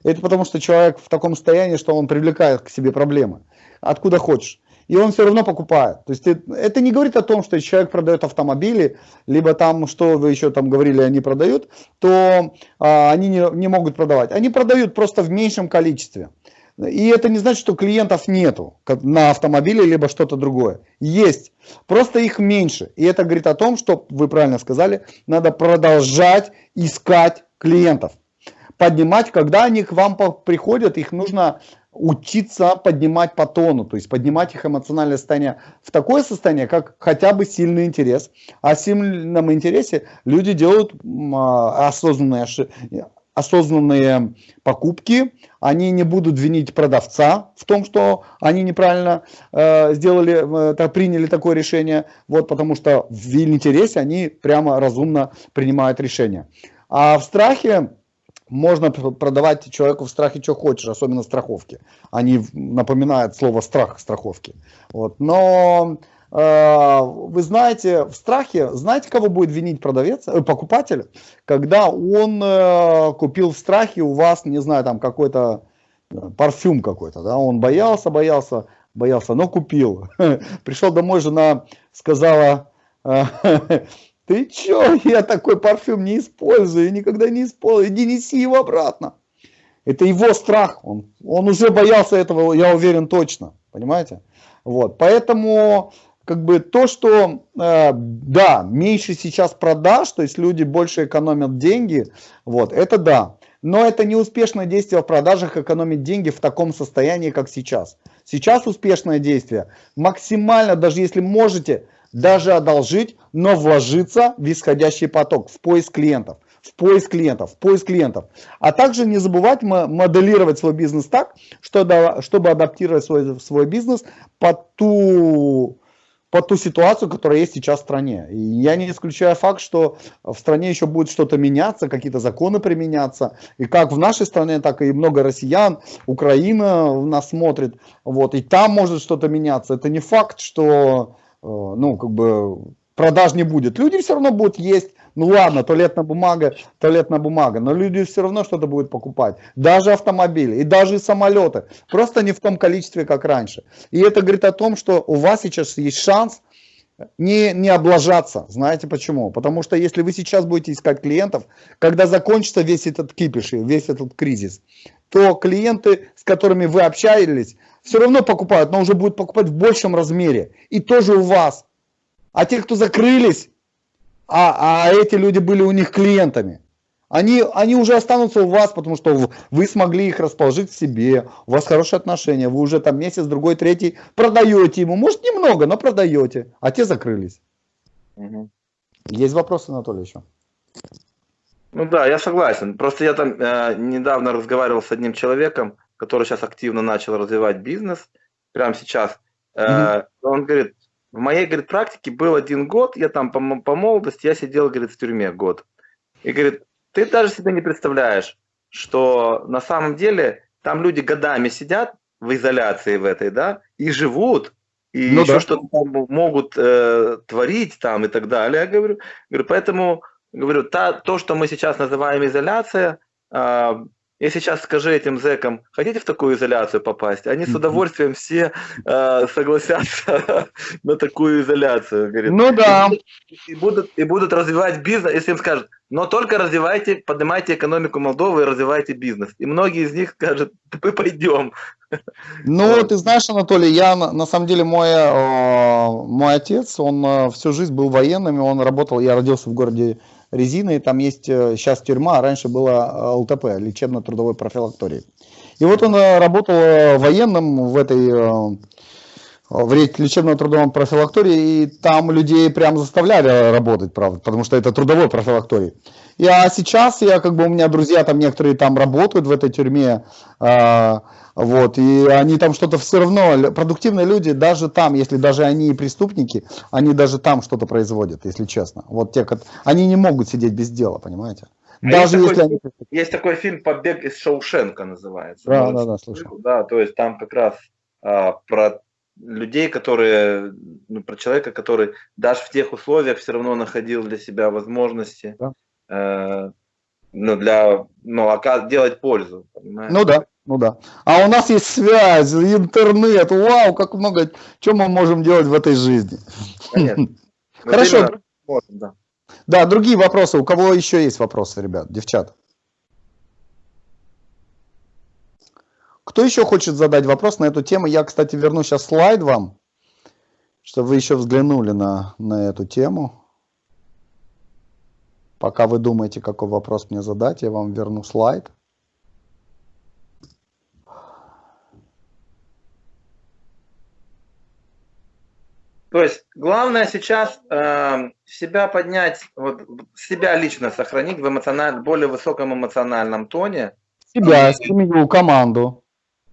A: Это потому, что человек в таком состоянии, что он привлекает к себе проблемы. Откуда хочешь. и он все равно покупает. То есть это не говорит о том, что человек продает автомобили, либо там, что вы еще там говорили, они продают, то а, они не, не могут продавать. Они продают просто в меньшем количестве. И это не значит, что клиентов нету на автомобиле, либо что-то другое. Есть, просто их меньше. И это говорит о том, что, вы правильно сказали, надо продолжать искать клиентов. Поднимать, когда они к вам приходят, их нужно учиться поднимать по тону, то есть поднимать их эмоциональное состояние в такое состояние, как хотя бы сильный интерес. В сильном интересе люди делают а, осознанные, осознанные покупки, они не будут винить продавца в том, что они неправильно э, сделали, э, приняли такое решение, вот, потому что в интересе они прямо разумно принимают решение. А в страхе можно продавать человеку в страхе что хочешь, особенно страховки. Они напоминают слово страх страховки. Вот. Но э, вы знаете, в страхе, знаете, кого будет винить продавец, э, покупатель, когда он э, купил в страхе у вас, не знаю, там какой-то э, парфюм какой-то, да, он боялся, боялся, боялся, но купил. Пришел домой, жена сказала, э, ты чё, я такой парфюм не использую, никогда не использую, иди неси его обратно. Это его страх, он, он уже боялся этого, я уверен точно, понимаете? Вот, поэтому как бы то, что, э, да, меньше сейчас продаж, то есть люди больше экономят деньги, вот, это да. Но это не успешное действие в продажах экономить деньги в таком состоянии, как сейчас. Сейчас успешное действие максимально, даже если можете, даже одолжить, но вложиться в исходящий поток, в поиск клиентов, в поиск клиентов, в поиск клиентов. А также не забывать моделировать свой бизнес так, чтобы адаптировать свой, свой бизнес под ту, под ту ситуацию, которая есть сейчас в стране. И я не исключаю факт, что в стране еще будет что-то меняться, какие-то законы применяться. И как в нашей стране, так и много россиян, Украина нас смотрит. Вот, и там может что-то меняться. Это не факт, что ну, как бы продаж не будет. Люди все равно будут есть, ну ладно, туалетная бумага, туалетная бумага, но люди все равно что-то будут покупать. Даже автомобили и даже самолеты. Просто не в том количестве, как раньше. И это говорит о том, что у вас сейчас есть шанс не, не облажаться. Знаете почему? Потому что если вы сейчас будете искать клиентов, когда закончится весь этот кипиш, весь этот кризис, то клиенты, с которыми вы общались, все равно покупают, но уже будут покупать в большем размере. И тоже у вас. А те, кто закрылись, а, а эти люди были у них клиентами, они, они уже останутся у вас, потому что вы смогли их расположить к себе, у вас хорошие отношения, вы уже там месяц, другой, третий продаете ему, может немного, но продаете, а те закрылись. Угу. Есть вопросы, Анатолий, еще?
B: Ну да, я согласен. Просто я там э, недавно разговаривал с одним человеком, который сейчас активно начал развивать бизнес, прямо сейчас, mm-hmm. он говорит, в моей, говорит, практике был один год, я там по, по молодости, я сидел, говорит, в тюрьме год. И говорит, ты даже себе не представляешь, что на самом деле там люди годами сидят в изоляции в этой, да, и живут, и ну, еще да. что-то могут э, творить там и так далее, я говорю. говорю поэтому, говорю, та, то, что мы сейчас называем изоляция, э, я сейчас скажи этим зэкам, хотите в такую изоляцию попасть? Они с удовольствием все э, согласятся на такую изоляцию. Говорит.
A: Ну да.
B: И, будут, и будут развивать бизнес, если им скажут, но только развивайте, поднимайте экономику Молдовы и развивайте бизнес. И многие из них скажут, мы пойдем.
A: Ну, ты знаешь, Анатолий, я на самом деле мой, э, мой отец, он э, всю жизнь был военным, он работал, я родился в городе резины, там есть сейчас э, тюрьма, а раньше была э, ЛТП, лечебно-трудовой профилактории. И вот он э, работал военным в этой в лечебно-трудовом профилактории, и там людей прям заставляли работать, правда, потому что это трудовой профилакторий. И, а сейчас я, как бы, у меня друзья там некоторые там работают в этой тюрьме, э, вот, и они там что-то все равно, продуктивные люди, даже там, если даже они преступники, они даже там что-то производят, если честно. Вот те, они не могут сидеть без дела, понимаете?
B: А даже есть, если такой, они... есть такой фильм «Побег из Шоушенка» называется.
A: Да, да, да, слышал.
B: Да, то есть там как раз а, про людей, которые, ну, про человека, который даже в тех условиях все равно находил для себя возможности да. э, ну, для, ну, делать пользу.
A: Понимаете? Ну да, Ну да. А у нас есть связь, интернет. Вау, как много, что мы можем делать в этой жизни.
B: Конечно.
A: Хорошо.
B: Можем, да.
A: Да, другие вопросы. У кого еще есть вопросы, ребят, девчат? Кто еще хочет задать вопрос на эту тему? Я, кстати, верну сейчас слайд вам, чтобы вы еще взглянули на, на эту тему. Пока вы думаете, какой вопрос мне задать, я вам верну слайд.
B: То есть главное сейчас э, себя поднять, вот, себя лично сохранить в эмоциональ... более высоком эмоциональном тоне.
A: Себя, семью, команду.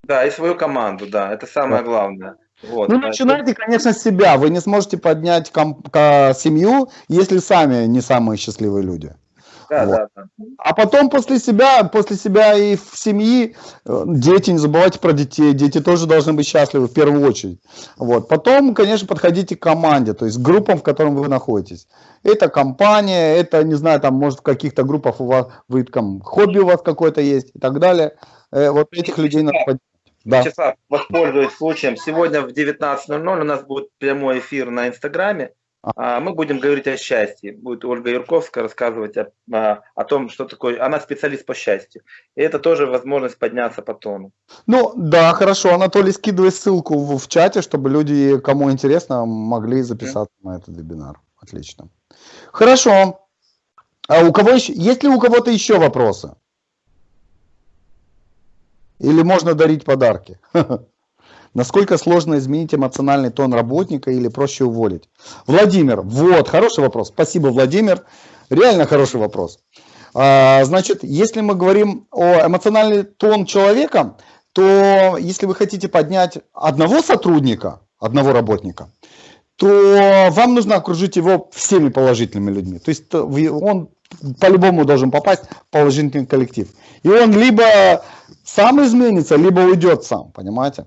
B: Да, и свою команду, да, это самое
A: Да.
B: главное. Вот,
A: Ну, начинайте, конечно, с себя. Вы не сможете поднять ком- семью, если сами не самые счастливые люди.
B: Да,
A: вот.
B: да, да.
A: А потом после себя, после себя и в семьи, э, дети, не забывайте про детей, дети тоже должны быть счастливы в первую очередь. Вот. Потом, конечно, подходите к команде, то есть к группам, в котором вы находитесь. Это компания, это, не знаю, там, может, в каких-то группах у вас, вы там, хобби у вас какое-то есть и так далее. Э, Вот этих людей надо поддержать. Да.
B: Вячеслав, воспользуюсь случаем. Сегодня в 19.00 у нас будет прямой эфир на Инстаграме. А, Мы будем говорить о счастье. Будет Ольга Юрковская рассказывать о, а, о том, что такое... Она специалист по счастью. И это тоже возможность подняться по тону.
A: Ну, да, хорошо. Анатолий, скидывай ссылку в, в чате, чтобы люди, кому интересно, могли записаться на этот вебинар. Отлично. Хорошо. А у кого еще, есть ли у кого-то еще вопросы? Или можно дарить подарки? Насколько сложно изменить эмоциональный тон работника или проще уволить? Владимир, вот, хороший вопрос. Спасибо, Владимир. Реально хороший вопрос. А, Значит, если мы говорим о эмоциональный тон человека, то если вы хотите поднять одного сотрудника, одного работника, то вам нужно окружить его всеми положительными людьми. То есть вы- он по-любому должен попасть в положительный коллектив. И он либо сам изменится, либо уйдет сам, понимаете?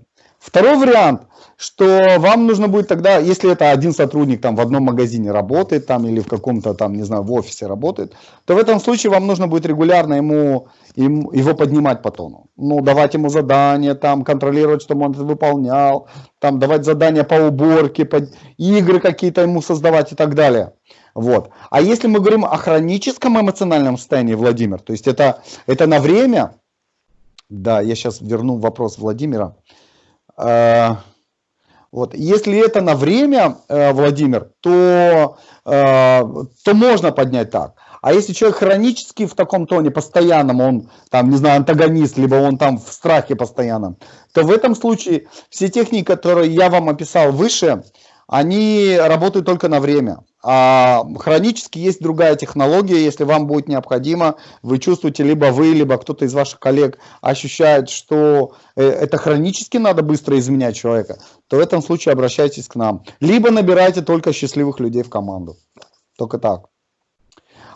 A: Второй вариант, что вам нужно будет тогда, если это один сотрудник там в одном магазине работает там или в каком-то там, не знаю, в офисе работает, то в этом случае вам нужно будет регулярно ему, ему его поднимать по тону. Ну, давать ему задания, там, контролировать, чтобы он это выполнял, там, давать задания по уборке, по игры какие-то ему создавать и так далее. Вот. А если мы говорим о хроническом эмоциональном состоянии, Владимир, то есть это, это на время, да, я сейчас верну вопрос Владимира. Э, Вот. Если это на время, э, Владимир, то, э, то можно поднять так. А если человек хронически в таком тоне, постоянном, он там, не знаю, антагонист, либо он там в страхе постоянном, то в этом случае все техники, которые я вам описал выше, они работают только на время. А хронически есть другая технология, если вам будет необходимо, вы чувствуете, либо вы, либо кто-то из ваших коллег ощущает, что э, это хронически надо быстро изменять человека, то в этом случае обращайтесь к нам. Либо набирайте только счастливых людей в команду. Только так.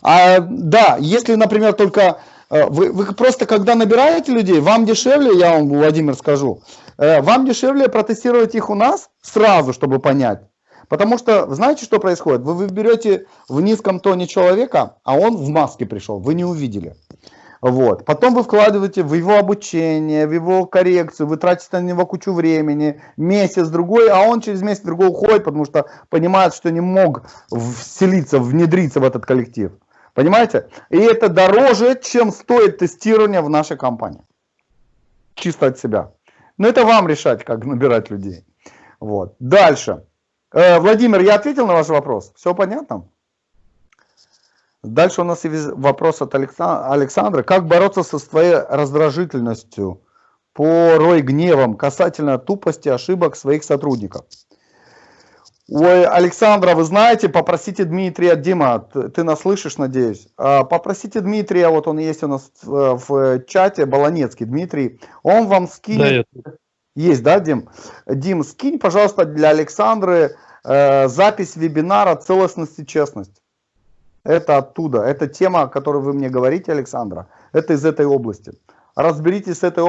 A: А, да, если, например, только вы, вы просто когда набираете людей, вам дешевле, я вам, Владимир, скажу, э, вам дешевле протестировать их у нас сразу, чтобы понять. Потому что, знаете, что происходит? Вы, вы берете в низком тоне человека, а он в маске пришел, вы не увидели. Вот. Потом вы вкладываете в его обучение, в его коррекцию, вы тратите на него кучу времени, месяц, другой, а он через месяц другой уходит, потому что понимает, что не мог вселиться, внедриться в этот коллектив. Понимаете? И это дороже, чем стоит тестирование в нашей компании. Чисто от себя. Но это вам решать, как набирать людей. Вот. Дальше. Э, Владимир, я ответил на ваш вопрос? Все понятно? Дальше у нас вопрос от Алекса- Александра. Как бороться со своей раздражительностью, порой гневом касательно тупости ошибок своих сотрудников? Ой, Александра, вы знаете, попросите Дмитрия, Дима, ты, нас слышишь, надеюсь. А, Попросите Дмитрия, вот он есть у нас в, в чате, Баланецкий Дмитрий, он вам скинет
D: Да, я
A: есть, да, Дим? Дим, скинь, пожалуйста, для Александры э, запись вебинара «Целостность и честность». Это оттуда. Это тема, о которой вы мне говорите, Александра. Это из этой области. Разберитесь с этой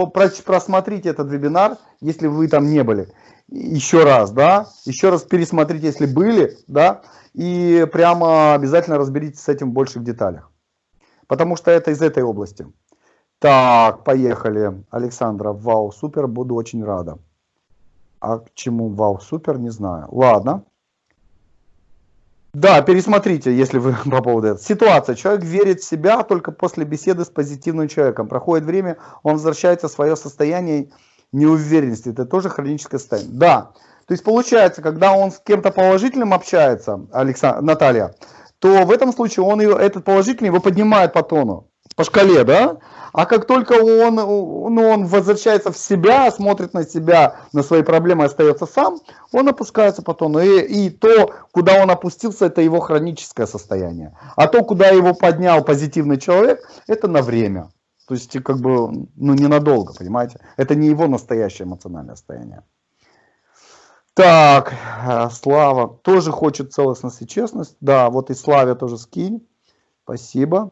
A: просмотрите этот вебинар, если вы там не были. Еще раз, да, еще раз пересмотрите, если были, да, и прямо обязательно разберитесь с этим в больших деталях. Потому что это из этой области. Так, поехали. Александра, вау, супер, буду очень рада. А к чему вау, супер, не знаю. Ладно. Да, пересмотрите, если вы по поводу этого. Ситуация. Человек верит в себя только после беседы с позитивным человеком. Проходит время, он возвращается в свое состояние неуверенности. Это тоже хроническое состояние. Да. То есть получается, когда он с кем-то положительным общается, Александр, Наталья, то в этом случае он его, этот положительный его поднимает по тону, по шкале, да? А как только он, ну, он возвращается в себя, смотрит на себя, на свои проблемы, остается сам, он опускается по тону. И, и то, куда он опустился, это его хроническое состояние. А то, куда его поднял позитивный человек, это на время. То есть, как бы, ну, ненадолго, понимаете? Это не его настоящее эмоциональное состояние. Так, э, Слава тоже хочет целостность и честность. Да, вот и Славе тоже скинь. Спасибо.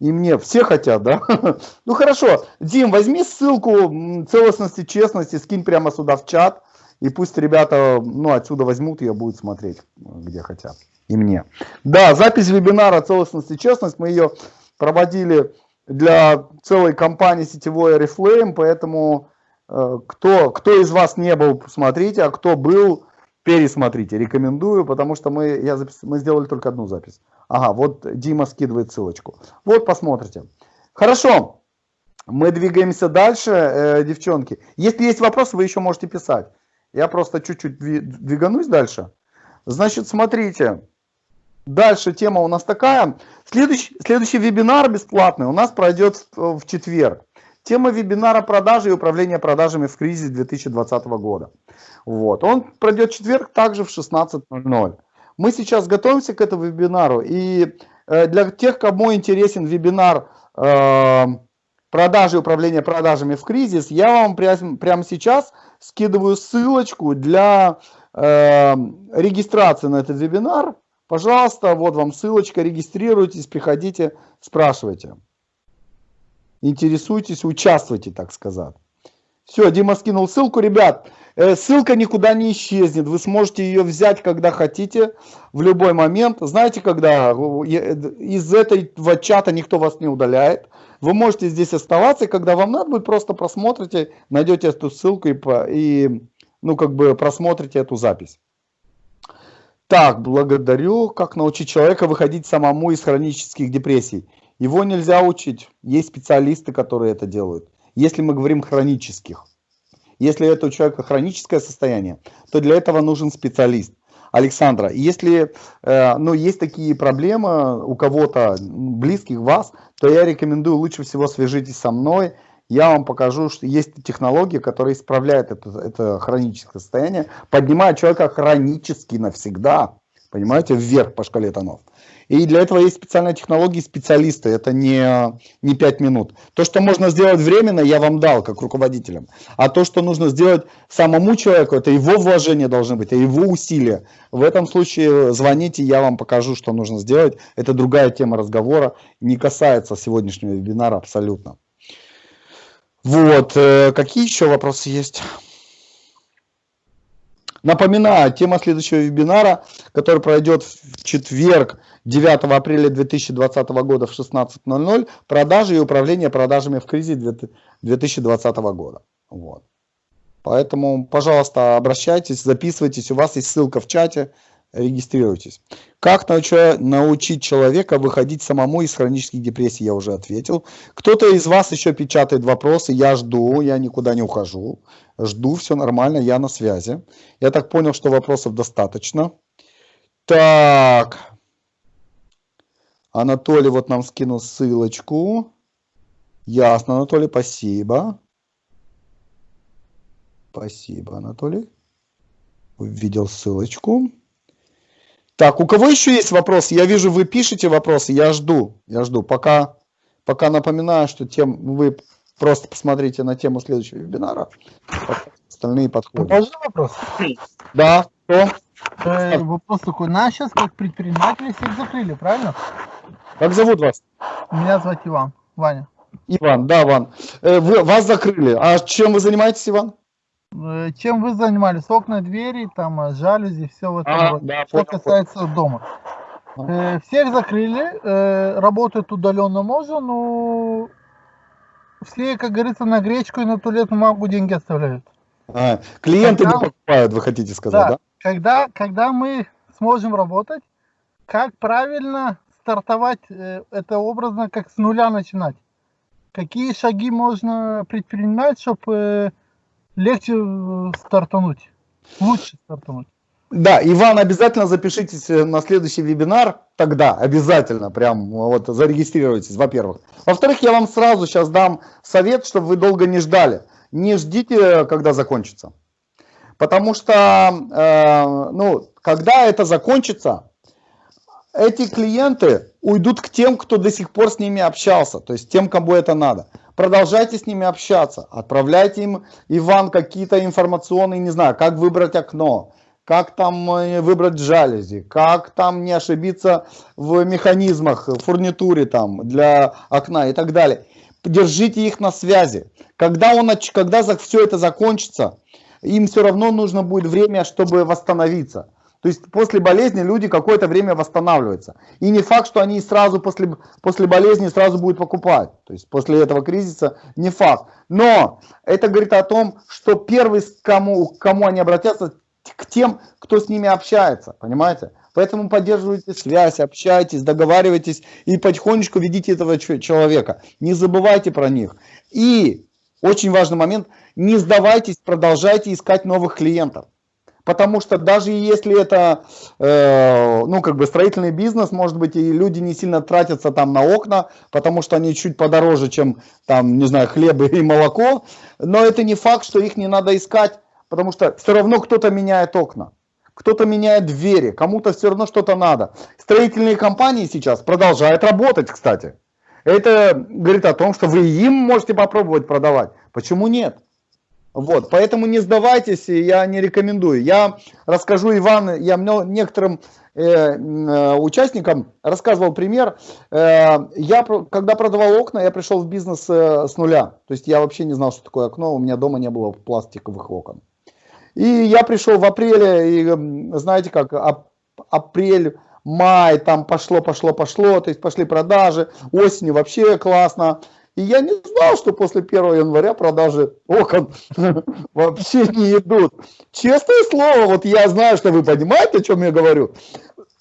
A: И мне все хотят, да? Ну хорошо, Дим, возьми ссылку целостности, честности, скинь прямо сюда в чат. И пусть ребята ну, отсюда возьмут и будут смотреть, где хотят. И мне. Да, запись вебинара целостности, честность. Мы ее проводили для целой компании сетевой Oriflame, поэтому э, кто, кто из вас не был, смотрите, а кто был, пересмотрите. Рекомендую, потому что мы, я запис, мы сделали только одну запись. Ага, вот Дима скидывает ссылочку. Вот, посмотрите. Хорошо, мы двигаемся дальше, э, девчонки. Если есть вопросы, вы еще можете писать. Я просто чуть-чуть двиганусь дальше. Значит, смотрите. Дальше тема у нас такая. Следующий, следующий вебинар бесплатный у нас пройдет в, четверг. Тема вебинара продажи и управления продажами в кризис 2020 года. Вот. Он пройдет в четверг также в 16.00. Мы сейчас готовимся к этому вебинару. И э, для тех, кому интересен вебинар э, продажи и управления продажами в кризис, я вам прямо, прямо сейчас скидываю ссылочку для э, регистрации на этот вебинар. Пожалуйста, вот вам ссылочка, регистрируйтесь, приходите, спрашивайте. Интересуйтесь, участвуйте, так сказать. Все, Дима скинул ссылку. Ребят, э, ссылка никуда не исчезнет. Вы сможете ее взять, когда хотите, в любой момент. Знаете, когда из этого чата никто вас не удаляет. Вы можете здесь оставаться, и когда вам надо будет, просто просмотрите, найдете эту ссылку и, и ну, как бы просмотрите эту запись. Так, благодарю. Как научить человека выходить самому из хронических депрессий? Его нельзя учить. Есть специалисты, которые это делают. Если мы говорим хронических. Если это у человека хроническое состояние, то для этого нужен специалист. Александра, если э, ну, есть такие проблемы у кого-то близких вас, то я рекомендую лучше всего свяжитесь со мной я вам покажу, что есть технологии, которые исправляют это, это хроническое состояние, поднимают человека хронически навсегда, понимаете, вверх по шкале тонов. И для этого есть специальные технологии, специалисты, это не, не 5 минут. То, что можно сделать временно, я вам дал, как руководителям. А то, что нужно сделать самому человеку, это его вложение должны быть, это его усилия. В этом случае звоните, я вам покажу, что нужно сделать. Это другая тема разговора, не касается сегодняшнего вебинара абсолютно. Вот, э, какие еще вопросы есть? Напоминаю, тема следующего вебинара, который пройдет в четверг, 9 апреля 2020 года в 16.00, продажи и управление продажами в кризис 2020 года. Вот. Поэтому, пожалуйста, обращайтесь, записывайтесь, у вас есть ссылка в чате, регистрируйтесь. Как научить человека выходить самому из хронических депрессий, я уже ответил. Кто-то из вас еще печатает вопросы, я жду, я никуда не ухожу. Жду, все нормально, я на связи. Я так понял, что вопросов достаточно. Так. Анатолий вот нам скинул ссылочку. Ясно, Анатолий, спасибо. Спасибо, Анатолий. Увидел ссылочку. Так, у кого еще есть вопросы? Я вижу, вы пишете вопросы, я жду, я жду. Пока, пока напоминаю, что тем, вы просто посмотрите на тему следующего вебинара. Остальные подходят.
D: Можно вопрос?
A: Да, кто?
D: Э, вопрос такой. Нас сейчас как предприниматели всех закрыли, правильно?
A: Как зовут вас?
D: Меня зовут Иван. Ваня.
A: Иван, да, Иван. Э, вы, вас закрыли. А чем вы занимаетесь, Иван?
D: Э, чем вы занимались? Окна, двери, там, э, жалюзи, все в этом а, роде. Да, Что понял, касается понял. дома. Э, всех закрыли, э, работать удаленно можно, но все, как говорится, на гречку и на туалетную бумагу деньги оставляют.
A: А, клиенты
D: Когда-
A: не покупают, вы хотите сказать, да?
D: Когда, когда мы сможем работать, как правильно стартовать, э, это образно, как с нуля начинать? Какие шаги можно предпринимать, чтобы легче э, стартануть, лучше стартануть?
A: Да, Иван, обязательно запишитесь э, на следующий вебинар, тогда обязательно, прям вот зарегистрируйтесь, во-первых. Во-вторых, я вам сразу сейчас дам совет, чтобы вы долго не ждали. Не ждите, когда закончится. Потому что, э, ну, когда это закончится, эти клиенты уйдут к тем, кто до сих пор с ними общался, то есть тем, кому это надо. Продолжайте с ними общаться, отправляйте им, Иван, какие-то информационные, не знаю, как выбрать окно, как там э, выбрать жалюзи, как там не ошибиться в механизмах, фурнитуре там для окна и так далее. Держите их на связи. Когда, он, когда все это закончится, им все равно нужно будет время, чтобы восстановиться. То есть после болезни люди какое-то время восстанавливаются. И не факт, что они сразу после, после болезни сразу будут покупать. То есть после этого кризиса не факт. Но это говорит о том, что первый, с кому, к кому они обратятся, к тем, кто с ними общается. Понимаете? Поэтому поддерживайте связь, общайтесь, договаривайтесь и потихонечку ведите этого человека. Не забывайте про них. И очень важный момент, не сдавайтесь, продолжайте искать новых клиентов. Потому что даже если это, э, ну, как бы строительный бизнес, может быть, и люди не сильно тратятся там на окна, потому что они чуть подороже, чем там, не знаю, хлеб и молоко, но это не факт, что их не надо искать, потому что все равно кто-то меняет окна, кто-то меняет двери, кому-то все равно что-то надо. Строительные компании сейчас продолжают работать, кстати. Это говорит о том, что вы им можете попробовать продавать. Почему нет? Вот, поэтому не сдавайтесь, я не рекомендую. Я расскажу, Иван, я некоторым э, э, участникам рассказывал пример. Э, я, когда продавал окна, я пришел в бизнес э, с нуля. То есть я вообще не знал, что такое окно, у меня дома не было пластиковых окон. И я пришел в апреле, и знаете как, ап- апрель, май, там пошло, пошло, пошло, то есть пошли продажи, осенью вообще классно. И я не знал, что после 1 января продажи окон вообще не идут. Честное слово, вот я знаю, что вы понимаете, о чем я говорю.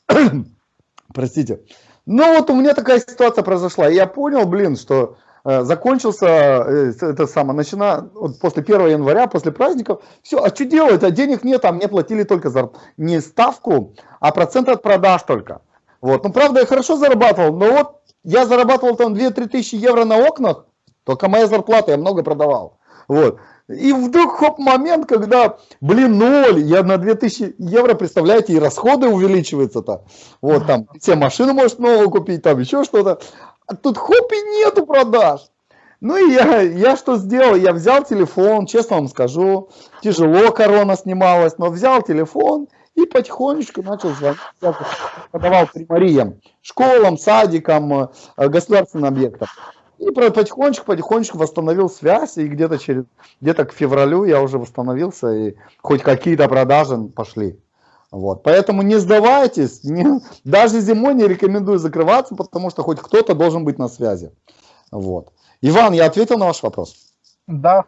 A: Простите. Ну вот у меня такая ситуация произошла. Я понял, блин, что э, закончился э, это самое, начина, вот после 1 января, после праздников, все, а что делать, а денег нет, а мне платили только за не ставку, а процент от продаж только. Вот, ну правда я хорошо зарабатывал, но вот я зарабатывал там 2-3 тысячи евро на окнах, только моя зарплата, я много продавал. Вот. И вдруг хоп момент, когда, блин, ноль, я на 2000 евро, представляете, и расходы увеличиваются-то. Вот там, все машины может новую купить, там еще что-то. А тут хоп и нету продаж. Ну и я, я что сделал? Я взял телефон, честно вам скажу, тяжело корона снималась, но взял телефон и потихонечку начал звонить. Я продавал примариям, школам, садикам, э, государственным объектам. И про- потихонечку, потихонечку восстановил связь, и где-то через, где-то к февралю я уже восстановился, и хоть какие-то продажи пошли. Вот. Поэтому не сдавайтесь, не- даже зимой не рекомендую закрываться, потому что хоть кто-то должен быть на связи. Вот. Иван, я ответил на ваш вопрос?
D: Да,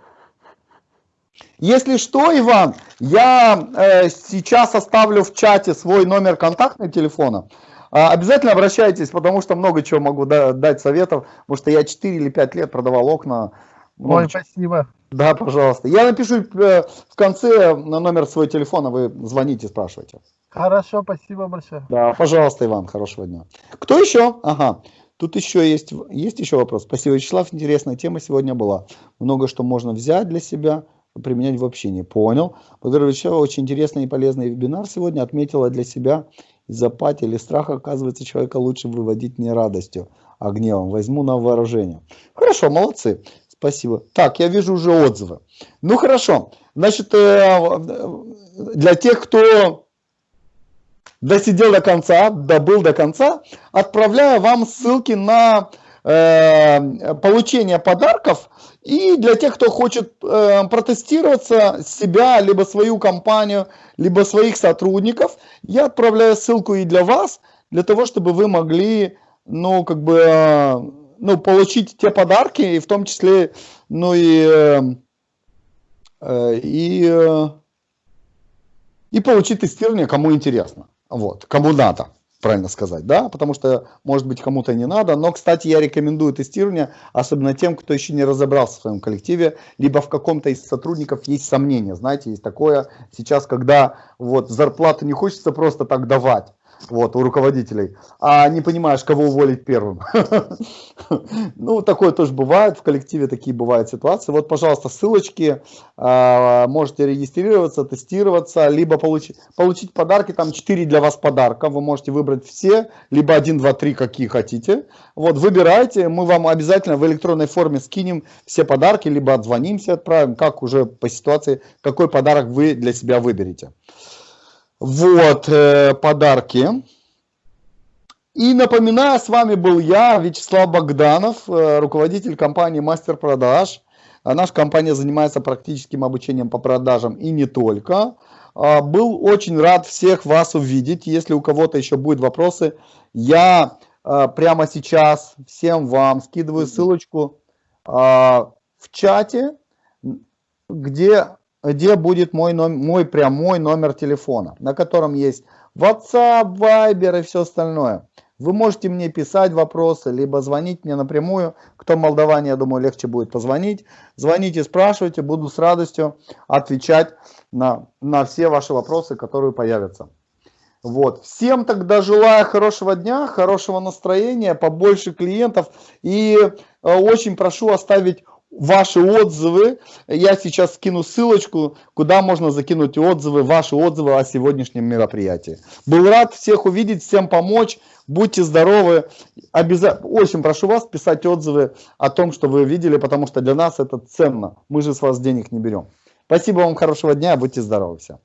A: Если что, Иван, я э, сейчас оставлю в чате свой номер контактного телефона. А, обязательно обращайтесь, потому что много чего могу да- дать советов, потому что я 4 или 5 лет продавал окна. Много
D: ой, спасибо.
A: Да, пожалуйста. Я напишу э, в конце на номер своего телефона, вы звоните, спрашивайте.
D: Хорошо, спасибо большое.
A: Да, пожалуйста, Иван, хорошего дня. Кто еще? Ага, тут еще есть, есть еще вопрос. Спасибо, Вячеслав, интересная тема сегодня была. Много что можно взять для себя, применять в общении. Понял. Вячеслав, очень интересный и полезный вебинар сегодня. Отметила для себя из апатии или страха, оказывается, человека лучше выводить не радостью, а гневом. Возьму на вооружение. Хорошо, молодцы. Спасибо. Так, я вижу уже отзывы. Ну хорошо. Значит, э, для тех, кто досидел до конца, добыл до конца, отправляю вам ссылки на э, получение подарков. И для тех, кто хочет э, протестироваться себя, либо свою компанию, либо своих сотрудников, я отправляю ссылку и для вас, для того, чтобы вы могли, ну, как бы, э, ну, получить те подарки, и в том числе, ну и, и, и получить тестирование, кому интересно, вот, кому надо правильно сказать, да, потому что, может быть, кому-то не надо, но, кстати, я рекомендую тестирование, особенно тем, кто еще не разобрался в своем коллективе, либо в каком-то из сотрудников есть сомнения, знаете, есть такое сейчас, когда вот зарплату не хочется просто так давать, вот, у руководителей, а не понимаешь, кого уволить первым. Ну, такое тоже бывает, в коллективе такие бывают ситуации. Вот, пожалуйста, ссылочки, а, можете регистрироваться, тестироваться, либо получить, подарки, там 4 для вас подарка, вы можете выбрать все, либо 1, 2, 3, какие хотите. Вот, выбирайте, мы вам обязательно в электронной форме скинем все подарки, либо отзвонимся, отправим, как уже по ситуации, какой подарок вы для себя выберете. Вот, э, подарки. И напоминаю, с вами был я, Вячеслав Богданов, э, руководитель компании Мастер Продаж. А наша компания занимается практическим обучением по продажам и не только. А, был очень рад всех вас увидеть. Если у кого-то еще будут вопросы, я а, прямо сейчас всем вам скидываю ссылочку в чате, где где будет мой, номер, мой прямой номер телефона, на котором есть WhatsApp, Viber и все остальное. Вы можете мне писать вопросы, либо звонить мне напрямую. Кто Молдаване, я думаю, легче будет позвонить. Звоните, спрашивайте, буду с радостью отвечать на, на все ваши вопросы, которые появятся. Вот. Всем тогда желаю хорошего дня, хорошего настроения, побольше клиентов. И э, очень прошу оставить ваши отзывы. Я сейчас скину ссылочку, куда можно закинуть отзывы, ваши отзывы о сегодняшнем мероприятии. Был рад всех увидеть, всем помочь. Будьте здоровы. Обязательно, очень прошу вас писать отзывы о том, что вы видели, потому что для нас это ценно. Мы же с вас денег не берем. Спасибо вам, хорошего дня, будьте здоровы все.